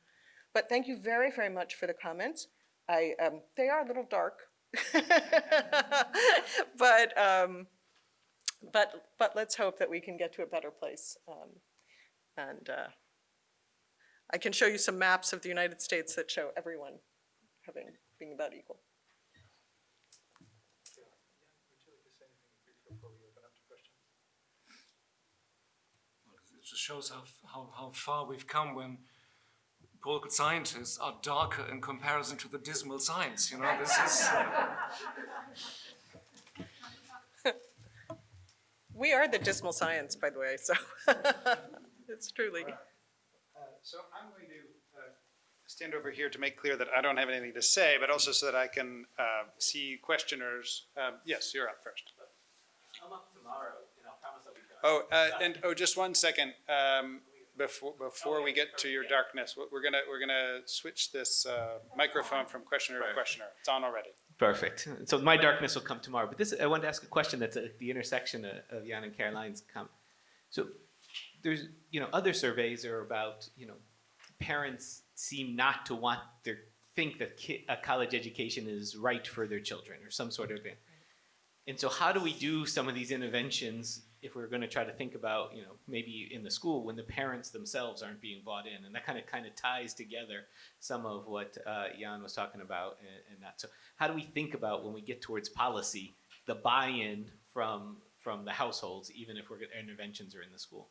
But thank you very very much for the comments. I um, they are a little dark, but um, but but let's hope that we can get to a better place. Um, and uh, I can show you some maps of the United States that show everyone having being about equal. Shows how, how, how far we've come when political scientists are darker in comparison to the dismal science. You know, this is. We are the dismal science, by the way, so it's truly. So I'm going to uh, stand over here to make clear that I don't have anything to say, but also so that I can uh, see questioners. Um, Yes, you're up first. I'm up tomorrow, and I'll promise I'll be done. Oh, uh, and, oh, just one second. um, Before, before we get to your darkness, we're gonna, we're gonna switch this uh, microphone from questioner to questioner. It's on already. Perfect. So my darkness will come tomorrow. But this, I want to ask a question that's at the intersection of, of Jan and Caroline's com. So there's, you know, other surveys are about, you know, parents seem not to want their, think that ki- a college education is right for their children or some sort of thing. And so how do we do some of these interventions if we're going to try to think about, you know, maybe in the school when the parents themselves aren't being bought in, and that kind of kind of ties together some of what uh, Jan was talking about and, and that. So how do we think about when we get towards policy the buy-in from from the households, even if we're interventions are in the school?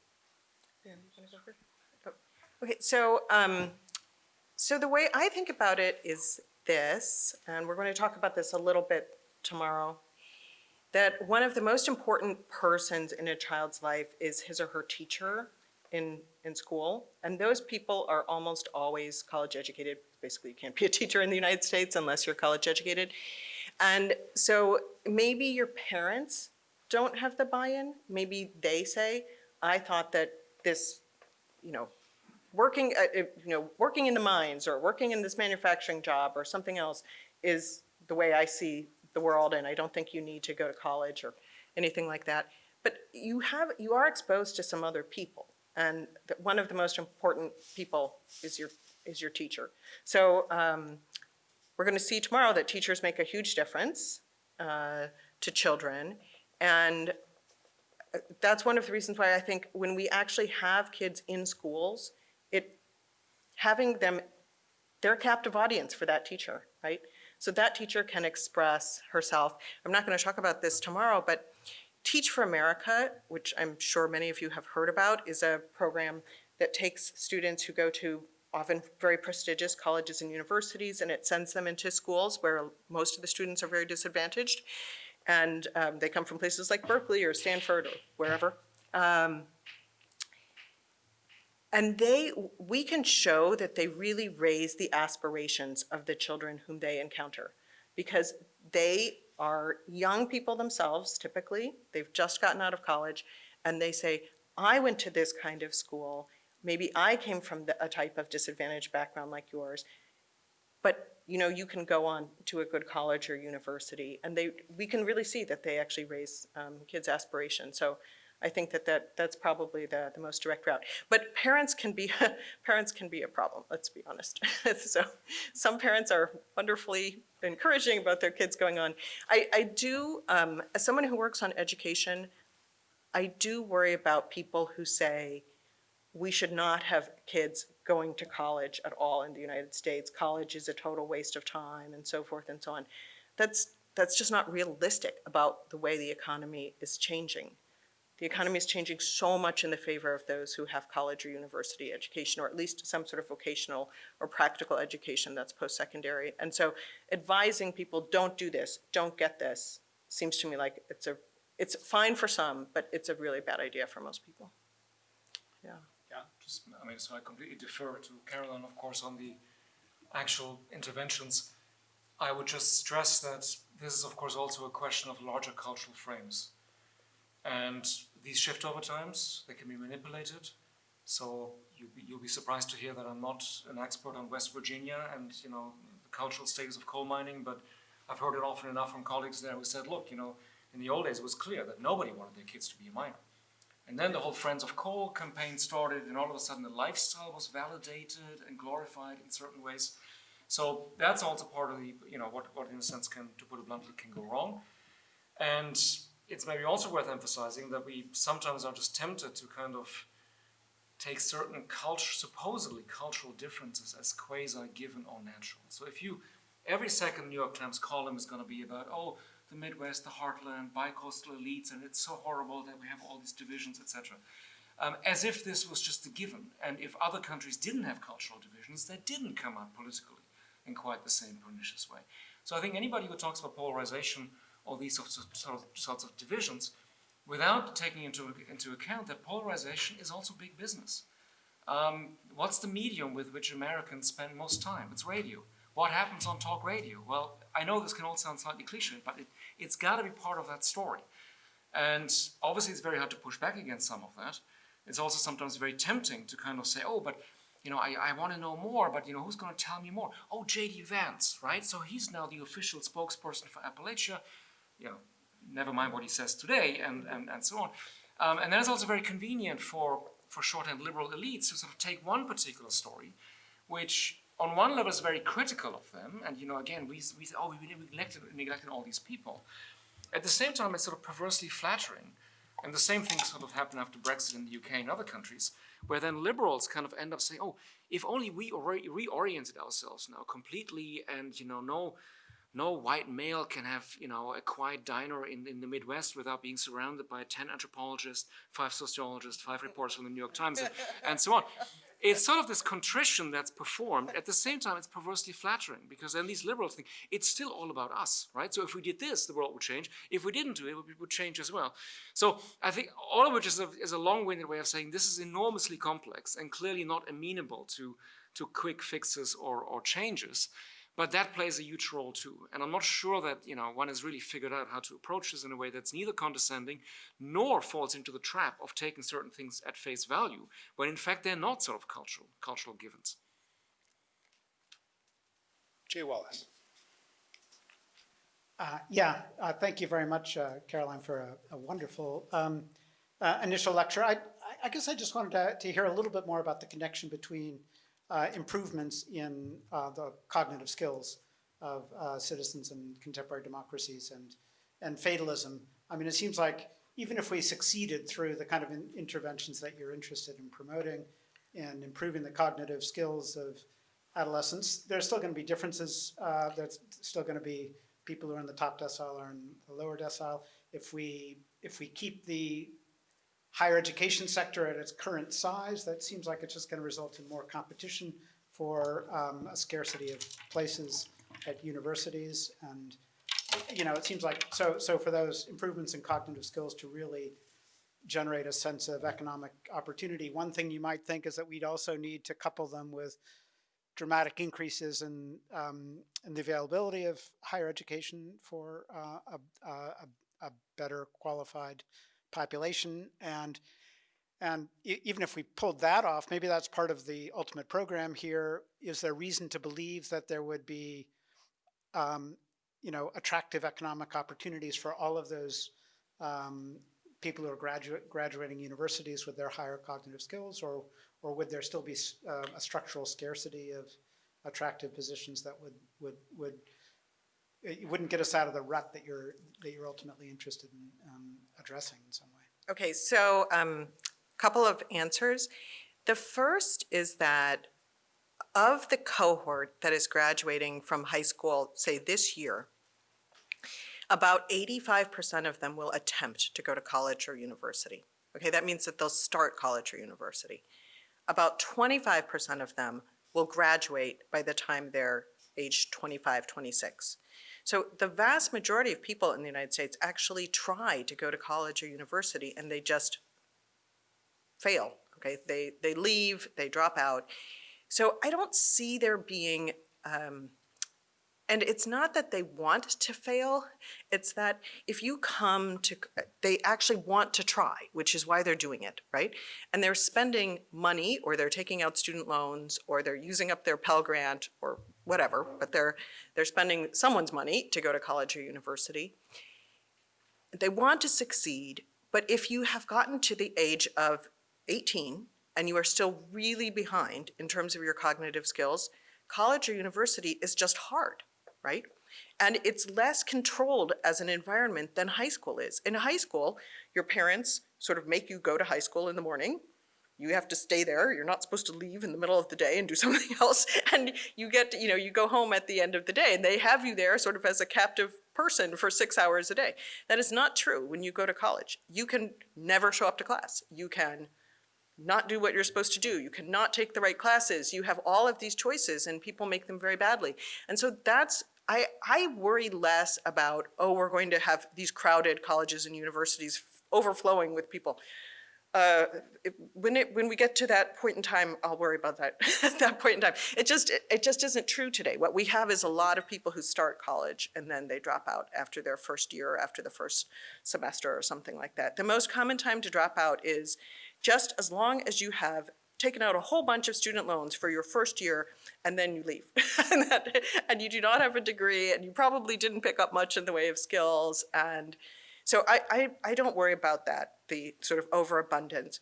Oh, Okay, so, um, so the way I think about it is this, and we're going to talk about this a little bit tomorrow, that one of the most important persons in a child's life is his or her teacher in, in school. And those people are almost always college educated. Basically, you can't be a teacher in the United States unless you're college educated. And so maybe your parents don't have the buy-in. Maybe they say, I thought that this, you know, working, uh, uh, you know, working in the mines or working in this manufacturing job or something else is the way I see the world, and I don't think you need to go to college or anything like that. But you have, you are exposed to some other people, and one of the most important people is your is your teacher. So um, we're going to see tomorrow that teachers make a huge difference uh, to children, and uh, that's one of the reasons why I think when we actually have kids in schools, it having them, they're a captive audience for that teacher, right? So that teacher can express herself. I'm not going to talk about this tomorrow, but Teach for America, which I'm sure many of you have heard about, is a program that takes students who go to often very prestigious colleges and universities, and it sends them into schools where most of the students are very disadvantaged. And um, they come from places like Berkeley or Stanford or wherever. Um, and they, we can show that they really raise the aspirations of the children whom they encounter. Because they are young people themselves, typically, they've just gotten out of college, and they say, I went to this kind of school, maybe I came from the, a type of disadvantaged background like yours, but you know, you can go on to a good college or university, and they, we can really see that they actually raise um, kids' aspirations. So I think that, that that's probably the, the most direct route. But parents can be parents can be a problem. Let's be honest. so some parents are wonderfully encouraging about their kids going on. I, I do, um, as someone who works on education, I do worry about people who say we should not have kids going to college at all in the United States. College is a total waste of time and so forth and so on. That's that's just not realistic about the way the economy is changing. The economy is changing so much in the favor of those who have college or university education, or at least some sort of vocational or practical education that's post-secondary. And so advising people, don't do this, don't get this, seems to me like it's a, it's fine for some, but it's a really bad idea for most people. Yeah. Yeah, just, I mean, so I completely defer to Caroline, of course, on the actual interventions. I would just stress that this is, of course, also a question of larger cultural frames. And these shift over times, they can be manipulated. So you, you'll be surprised to hear that I'm not an expert on West Virginia and, you know, the cultural status of coal mining, but I've heard it often enough from colleagues there who said, look, you know, in the old days it was clear that nobody wanted their kids to be a miner. And then the whole Friends of Coal campaign started, and all of a sudden the lifestyle was validated and glorified in certain ways. So that's also part of the, you know, what, what in a sense can, to put it bluntly, can go wrong. And it's maybe also worth emphasizing that we sometimes are just tempted to kind of take certain culture, supposedly cultural differences as quasi-given or natural. So if you, every second New York Times column is going to be about, oh, the Midwest, the heartland, bi-coastal elites, and it's so horrible that we have all these divisions, etc. Um, as if this was just a given. And if other countries didn't have cultural divisions, they didn't come out politically in quite the same pernicious way. So I think anybody who talks about polarization or these sorts of, of, sorts of divisions, without taking into, into account that polarization is also big business. Um, what's the medium with which Americans spend most time? It's radio. What happens on talk radio? Well, I know this can all sound slightly cliche, but it, it's got to be part of that story. And obviously, it's very hard to push back against some of that. It's also sometimes very tempting to kind of say, oh, but you know, I, I want to know more, but you know, who's going to tell me more? Oh, J.D. Vance, right? So he's now the official spokesperson for Appalachia. You know, never mind what he says today, and, and, and so on. Um, and then it's also very convenient for, for shorthand liberal elites to sort of take one particular story, which on one level is very critical of them, and you know, again, we, we say, oh, we neglected, neglected all these people. At the same time, it's sort of perversely flattering, and the same thing sort of happened after Brexit in the UK and other countries, where then liberals kind of end up saying, oh, if only we reoriented ourselves now completely, and you know, no, no white male can have, you know, a quiet diner in, in the Midwest without being surrounded by 10 anthropologists, five sociologists, five reporters from the New York Times, and, and so on. It's sort of this contrition that's performed. At the same time, it's perversely flattering because then these liberals think it's still all about us, right? So if we did this, the world would change. If we didn't do it, it would change as well. So I think all of which is a, is a long-winded way of saying this is enormously complex and clearly not amenable to, to quick fixes or, or changes. But that plays a huge role too. And I'm not sure that you know one has really figured out how to approach this in a way that's neither condescending nor falls into the trap of taking certain things at face value, when in fact they're not sort of cultural, cultural givens. Jay Wallace. Uh, yeah, uh, thank you very much, uh, Caroline, for a, a wonderful um, uh, initial lecture. I, I, guess I just wanted to, to hear a little bit more about the connection between uh, improvements in uh, the cognitive skills of uh, citizens in contemporary democracies and, and fatalism. I mean, it seems like even if we succeeded through the kind of in interventions that you're interested in promoting and improving the cognitive skills of adolescents, there's still going to be differences. Uh, there's still going to be people who are in the top decile or in the lower decile. If we if we keep the higher education sector at its current size, that seems like it's just going to result in more competition for um, a scarcity of places at universities. And, you know, it seems like, so, so for those improvements in cognitive skills to really generate a sense of economic opportunity, one thing you might think is that we'd also need to couple them with dramatic increases in, um, in the availability of higher education for uh, a, a, a better qualified population and and even if we pulled that off, maybe that's part of the ultimate program here. Is there reason to believe that there would be, um, you know, attractive economic opportunities for all of those um, people who are graduate, graduating universities with their higher cognitive skills, or or would there still be uh, a structural scarcity of attractive positions that would would would it wouldn't get us out of the rut that you're that you're ultimately interested in um, addressing in some way. Okay, so a um, couple of answers. The first is that of the cohort that is graduating from high school, say this year, about 85% of them will attempt to go to college or university. Okay, that means that they'll start college or university. About 25% of them will graduate by the time they're age 25, 26. So the vast majority of people in the United States actually try to go to college or university and they just fail, okay? They, they leave, they drop out. So I don't see there being um, And it's not that they want to fail, it's that if you come to, they actually want to try, which is why they're doing it, right? And they're spending money, or they're taking out student loans, or they're using up their Pell Grant, or whatever, but they're, they're spending someone's money to go to college or university. They want to succeed, but if you have gotten to the age of 18 and you are still really behind in terms of your cognitive skills, college or university is just hard, right? And it's less controlled as an environment than high school is. In high school, your parents sort of make you go to high school in the morning. You have to stay there. You're not supposed to leave in the middle of the day and do something else. And you get, you know, you go home at the end of the day and they have you there sort of as a captive person for six hours a day. That is not true when you go to college. You can never show up to class. You can not do what you're supposed to do. You cannot take the right classes. You have all of these choices and people make them very badly. And so that's, I, I worry less about, oh, we're going to have these crowded colleges and universities overflowing with people. Uh, when it, when we get to that point in time, I'll worry about that, at that point in time. It just, it- it just isn't true today. What we have is a lot of people who start college and then they drop out after their first year or after the first semester or something like that. The most common time to drop out is just as long as you have taken out a whole bunch of student loans for your first year and then you leave. and, that, and you do not have a degree and you probably didn't pick up much in the way of skills. And so I, I, I don't worry about that, the sort of overabundance.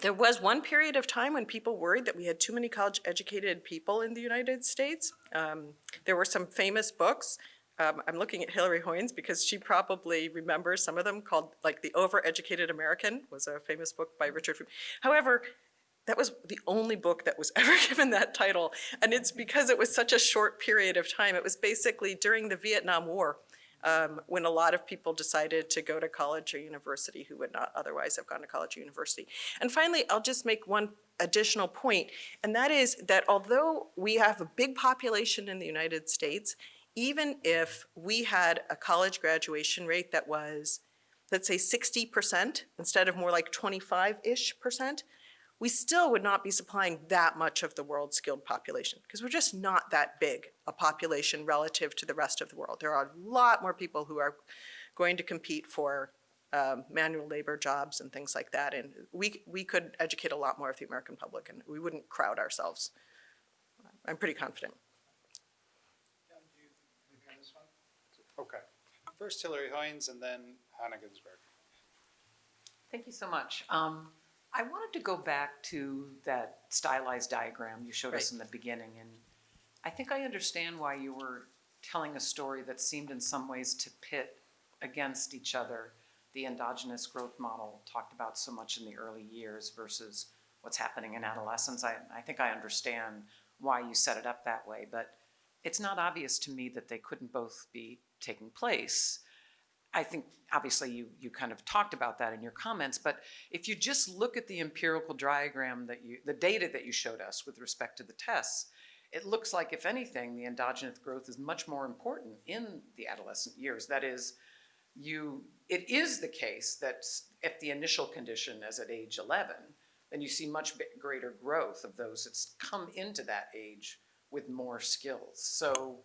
There was one period of time when people worried that we had too many college educated people in the United States. Um, there were some famous books. Um, I'm looking at Hillary Hoynes because she probably remembers some of them called like The Overeducated American was a famous book by Richard. However, that was the only book that was ever given that title. And it's because it was such a short period of time. It was basically during the Vietnam War um, when a lot of people decided to go to college or university who would not otherwise have gone to college or university. And finally, I'll just make one additional point, and that is that although we have a big population in the United States, even if we had a college graduation rate that was, let's say 60% instead of more like 25-ish percent, we still would not be supplying that much of the world's skilled population because we're just not that big a population relative to the rest of the world. There are a lot more people who are going to compete for um, manual labor jobs and things like that. And we, we could educate a lot more of the American public and we wouldn't crowd ourselves. I'm pretty confident. Okay. First Hillary Hoynes and then Hannah Ginsborg. Thank you so much. Um, I wanted to go back to that stylized diagram you showed us in the beginning, and I think I understand why you were telling a story that seemed in some ways to pit against each other the endogenous growth model talked about so much in the early years versus what's happening in adolescence. I, I think I understand why you set it up that way, but it's not obvious to me that they couldn't both be taking place. I think obviously you, you kind of talked about that in your comments, but if you just look at the empirical diagram that you, the data that you showed us with respect to the tests, it looks like if anything, the endogenous growth is much more important in the adolescent years. That is, you, it is the case that if the initial condition is at age 11, then you see much greater growth of those that's come into that age with more skills. So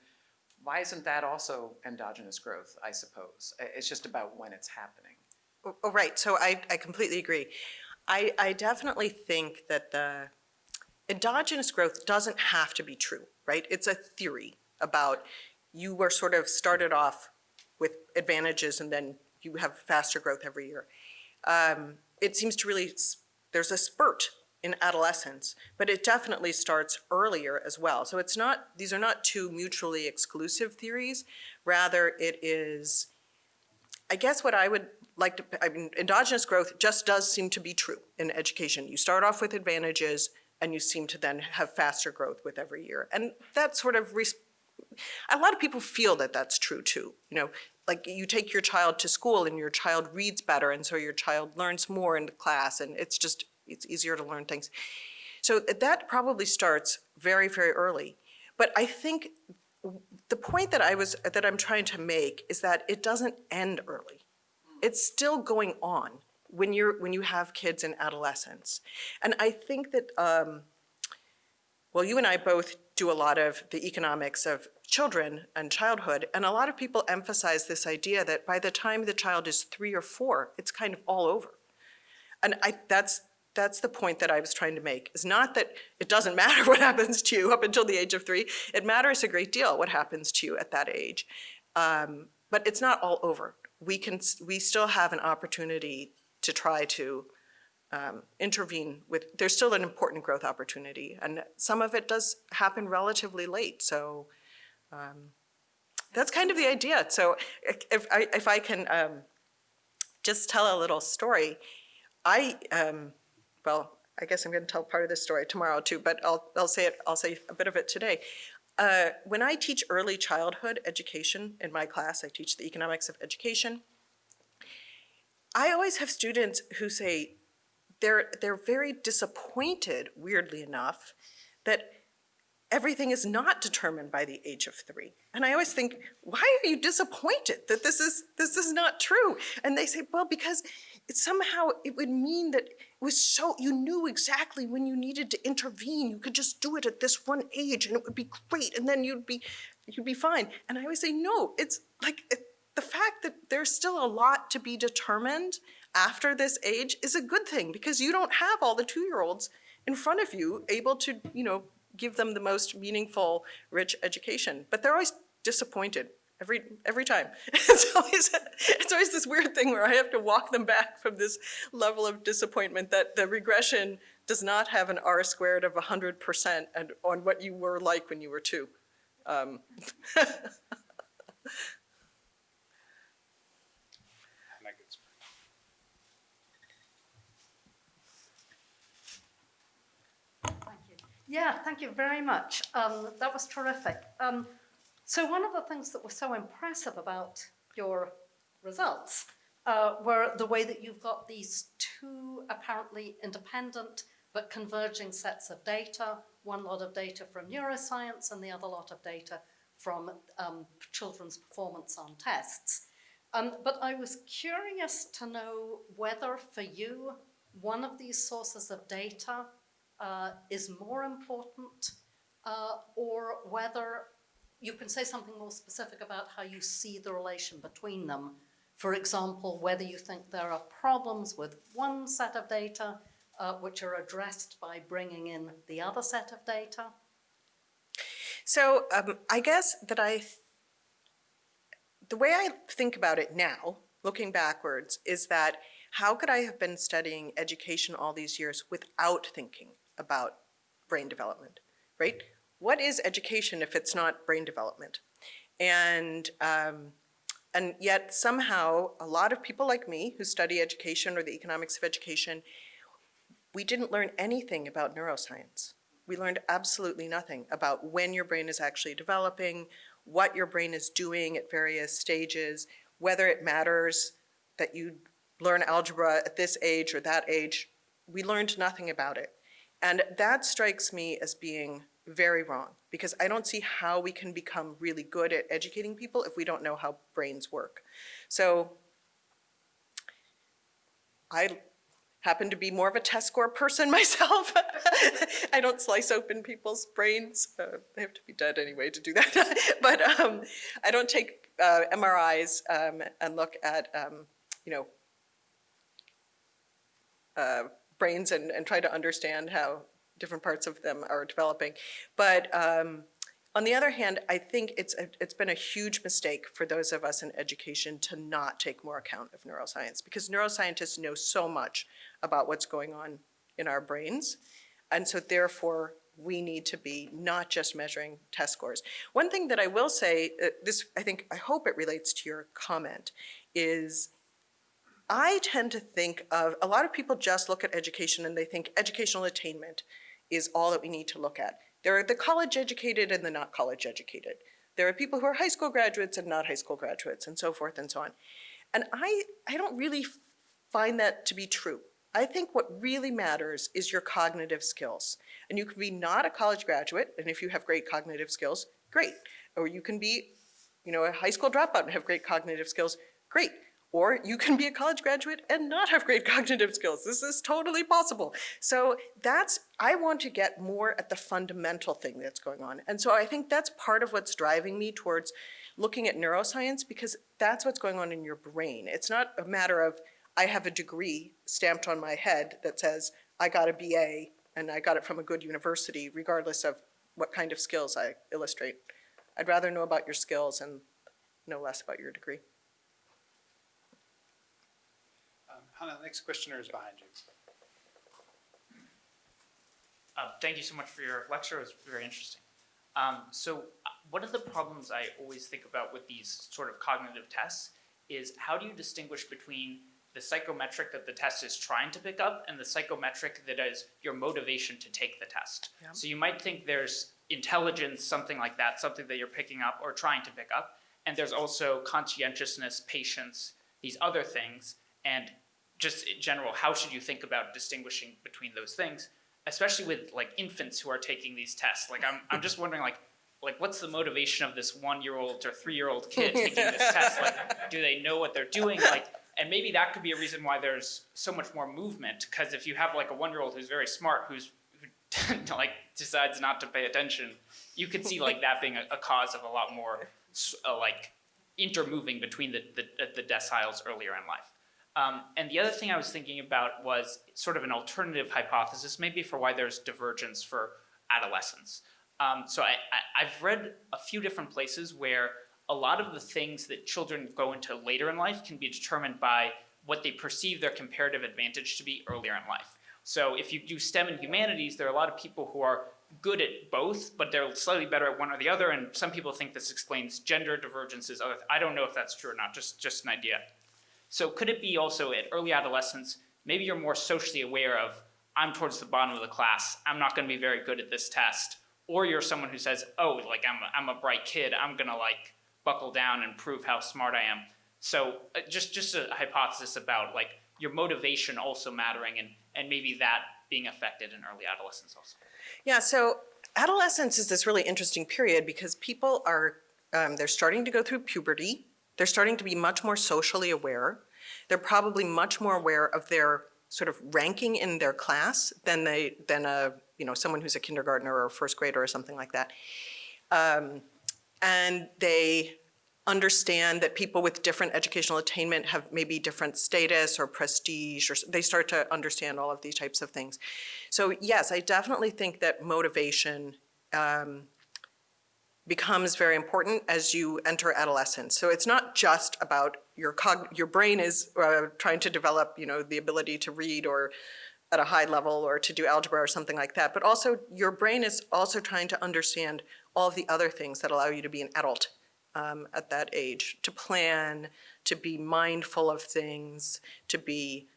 why isn't that also endogenous growth, I suppose? It's just about when it's happening. Oh, oh, right, so I, I completely agree. I, I definitely think that the endogenous growth doesn't have to be true, right? It's a theory about you were sort of started off with advantages and then you have faster growth every year. Um, it seems to really, there's a spurt in adolescence, but it definitely starts earlier as well. So it's not, these are not two mutually exclusive theories. Rather, it is, I guess what I would like to, I mean, endogenous growth just does seem to be true in education. You start off with advantages and you seem to then have faster growth with every year. And that sort of, a lot of people feel that that's true too. You know, like you take your child to school and your child reads better and so your child learns more in class and it's just, it's easier to learn things. So that probably starts very, very early. But I think the point that I was, that I'm trying to make is that it doesn't end early. It's still going on when you're, when you have kids in adolescence. And I think that, um, well, you and I both do a lot of the economics of children and childhood, and a lot of people emphasize this idea that by the time the child is three or four, it's kind of all over. And I, that's, that's the point that I was trying to make, is not that it doesn't matter what happens to you up until the age of three. It matters a great deal what happens to you at that age. Um, but it's not all over. We can, we still have an opportunity to try to um, intervene with, there's still an important growth opportunity. And some of it does happen relatively late, so um, that's kind of the idea. So if- I, if I can um, just tell a little story, I, um, well, I guess I'm going to tell part of this story tomorrow too, but I'll, I'll say it, I'll say a bit of it today. Uh, when I teach early childhood education in my class, I teach the economics of education. I always have students who say they're, they're very disappointed, weirdly enough, that everything is not determined by the age of three. And I always think, why are you disappointed that this is this is not true? And they say, well, because it somehow it would mean that it was so you knew exactly when you needed to intervene. You could just do it at this one age, and it would be great, and then you'd be you'd be fine. And I always say, no, it's like it, the fact that there's still a lot to be determined after this age is a good thing because you don't have all the two-year-olds in front of you able to, you know, give them the most meaningful, rich education. But they're always disappointed every every time. It's always it's always this weird thing where I have to walk them back from this level of disappointment that the regression does not have an R squared of 100% and on what you were like when you were two. Um, And I could- Thank you. Yeah, thank you very much. Um, that was terrific. Um, so one of the things that was so impressive about your results uh, were the way that you've got these two apparently independent but converging sets of data, one lot of data from neuroscience and the other lot of data from um, children's performance on tests. Um, but I was curious to know whether for you, one of these sources of data uh, is more important, uh, or whether you can say something more specific about how you see the relation between them. For example, whether you think there are problems with one set of data uh, which are addressed by bringing in the other set of data. So um, I guess that I, th- the way I think about it now, looking backwards, is that how could I have been studying education all these years without thinking about brain development, right? What is education if it's not brain development? And um, and yet somehow a lot of people like me who study education or the economics of education, we didn't learn anything about neuroscience. We learned absolutely nothing about when your brain is actually developing, what your brain is doing at various stages, whether it matters that you learn algebra at this age or that age. We learned nothing about it. And that strikes me as being very wrong because I don't see how we can become really good at educating people if we don't know how brains work. So I happen to be more of a test score person myself. I don't slice open people's brains. Uh, they have to be dead anyway to do that. but um, I don't take uh, MRIs um, and look at, um, you know, uh, brains and, and try to understand how different parts of them are developing. But um, on the other hand, I think it's, a, it's been a huge mistake for those of us in education to not take more account of neuroscience because neuroscientists know so much about what's going on in our brains. And so therefore, we need to be not just measuring test scores. One thing that I will say, uh, this, I think, I hope it relates to your comment, is I tend to think of, a lot of people just look at education and they think educational attainment is all that we need to look at. There are the college educated and the not college educated. There are people who are high school graduates and not high school graduates and so forth and so on. And I, I don't really find that to be true. I think what really matters is your cognitive skills. And you can be not a college graduate, and if you have great cognitive skills, great. Or you can be, you know, a high school dropout and have great cognitive skills, great. Or you can be a college graduate and not have great cognitive skills. This is totally possible. So that's, I want to get more at the fundamental thing that's going on. And so I think that's part of what's driving me towards looking at neuroscience because that's what's going on in your brain. It's not a matter of, I have a degree stamped on my head that says, I got a BA and I got it from a good university, regardless of what kind of skills I illustrate. I'd rather know about your skills and know less about your degree. Um, Hannah, the next questioner is behind you. Uh, thank you so much for your lecture. It was very interesting. Um, so, uh, one of the problems I always think about with these sort of cognitive tests is how do you distinguish between the psychometric that the test is trying to pick up and the psychometric that is your motivation to take the test? So, you might think there's intelligence, something like that, something that you're picking up or trying to pick up, and there's also conscientiousness, patience, these other things, and just in general, how should you think about distinguishing between those things? especially with like infants who are taking these tests. Like I'm, I'm just wondering like, like what's the motivation of this one-year-old or three-year-old kid taking this test? Like, do they know what they're doing? Like, and maybe that could be a reason why there's so much more movement. Because if you have like a one-year-old who's very smart, who's who like decides not to pay attention, you could see like that being a, a cause of a lot more uh, like intermoving between the, the the deciles earlier in life. Um, and the other thing I was thinking about was sort of an alternative hypothesis, maybe for why there's divergence for adolescence. Um, so I, I, I've read a few different places where a lot of the things that children go into later in life can be determined by what they perceive their comparative advantage to be earlier in life. So if you do STEM and humanities, there are a lot of people who are good at both, but they're slightly better at one or the other, and some people think this explains gender divergences. I don't know if that's true or not, just, just an idea. So could it be also at early adolescence, maybe you're more socially aware of, I'm towards the bottom of the class, I'm not gonna be very good at this test, or you're someone who says, oh, like I'm a, I'm a bright kid, I'm gonna like buckle down and prove how smart I am. So uh, just, just a hypothesis about like your motivation also mattering and, and maybe that being affected in early adolescence also. Yeah, so adolescence is this really interesting period because people are, um, they're starting to go through puberty. They're starting to be much more socially aware. They're probably much more aware of their sort of ranking in their class than they than a you know someone who's a kindergartner or a first grader or something like that. Um, and they understand that people with different educational attainment have maybe different status or prestige or they start to understand all of these types of things. So yes, I definitely think that motivation um, becomes very important as you enter adolescence. So it's not just about your cog your brain is uh, trying to develop, you know, the ability to read or at a high level or to do algebra or something like that, but also your brain is also trying to understand all of the other things that allow you to be an adult um, at that age, to plan, to be mindful of things, to be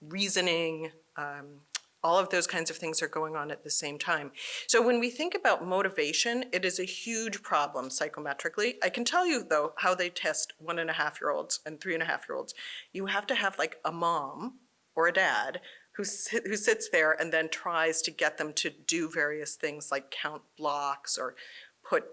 reasoning, um, all of those kinds of things are going on at the same time. So when we think about motivation, it is a huge problem psychometrically. I can tell you though how they test one and a half year olds and three and a half year olds. You have to have like a mom or a dad who, who sits there and then tries to get them to do various things like count blocks or put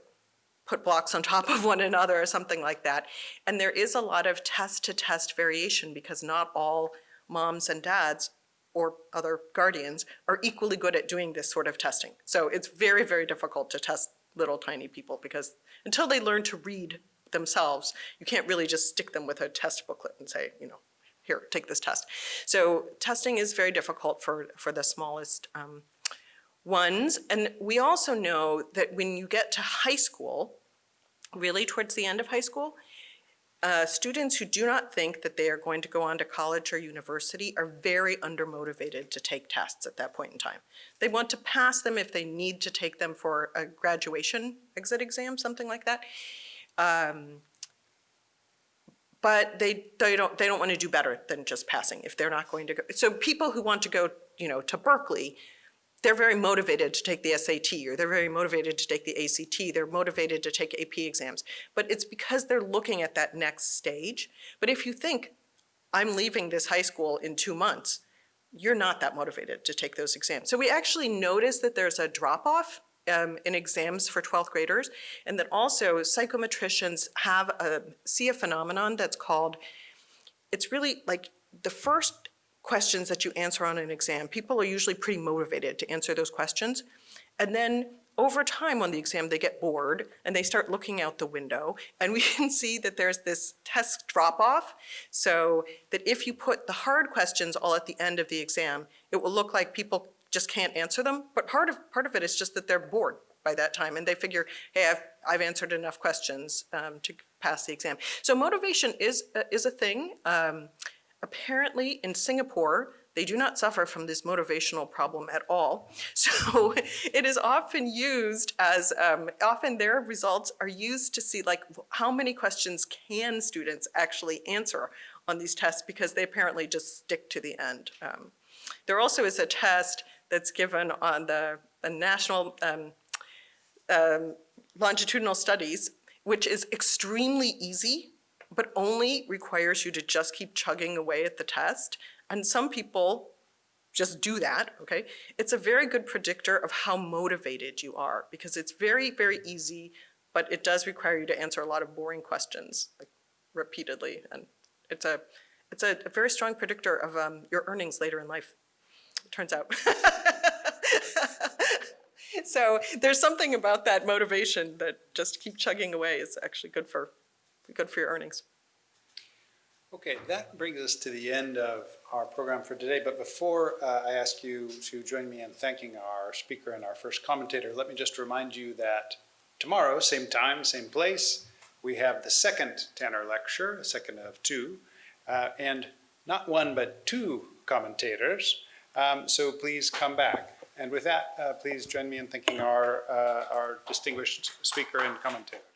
put blocks on top of one another or something like that. And there is a lot of test to test variation because not all moms and dads or other guardians are equally good at doing this sort of testing. So it's very, very difficult to test little tiny people because until they learn to read themselves, you can't really just stick them with a test booklet and say, you know, here, take this test. So testing is very difficult for, for the smallest um, ones. And we also know that when you get to high school, really towards the end of high school, uh, students who do not think that they are going to go on to college or university are very undermotivated to take tests at that point in time. They want to pass them if they need to take them for a graduation exit exam, something like that. Um, but they, they don't they don't want to do better than just passing if they're not going to go. So people who want to go, you know, to Berkeley they're very motivated to take the SAT or they're very motivated to take the ACT, they're motivated to take AP exams. But it's because they're looking at that next stage. But if you think, I'm leaving this high school in two months, you're not that motivated to take those exams. So we actually notice that there's a drop-off um, in exams for 12th graders, and that also psychometricians have a, see a phenomenon that's called it's really like the first questions that you answer on an exam, people are usually pretty motivated to answer those questions. And then over time on the exam, they get bored and they start looking out the window. And we can see that there's this test drop off. So that if you put the hard questions all at the end of the exam, it will look like people just can't answer them. But part of, part of it is just that they're bored by that time and they figure, hey, I've, I've answered enough questions um, to pass the exam. So motivation is, uh, is a thing. Um, apparently in Singapore, they do not suffer from this motivational problem at all. So it is often used as, um, often their results are used to see like how many questions can students actually answer on these tests because they apparently just stick to the end. Um, there also is a test that's given on the, the National um, um, Longitudinal Studies, which is extremely easy but only requires you to just keep chugging away at the test. And some people just do that, okay? It's a very good predictor of how motivated you are because it's very, very easy, but it does require you to answer a lot of boring questions like repeatedly. And it's a, it's a, a very strong predictor of um, your earnings later in life, it turns out. so there's something about that motivation that just keep chugging away is actually good for good for your earnings. Okay, that brings us to the end of our program for today. But before uh, I ask you to join me in thanking our speaker and our first commentator, let me just remind you that tomorrow, same time, same place, we have the second Tanner lecture, a second of two, uh, and not one but two commentators. Um, so please come back. And with that, uh, please join me in thanking our, uh, our distinguished speaker and commentators.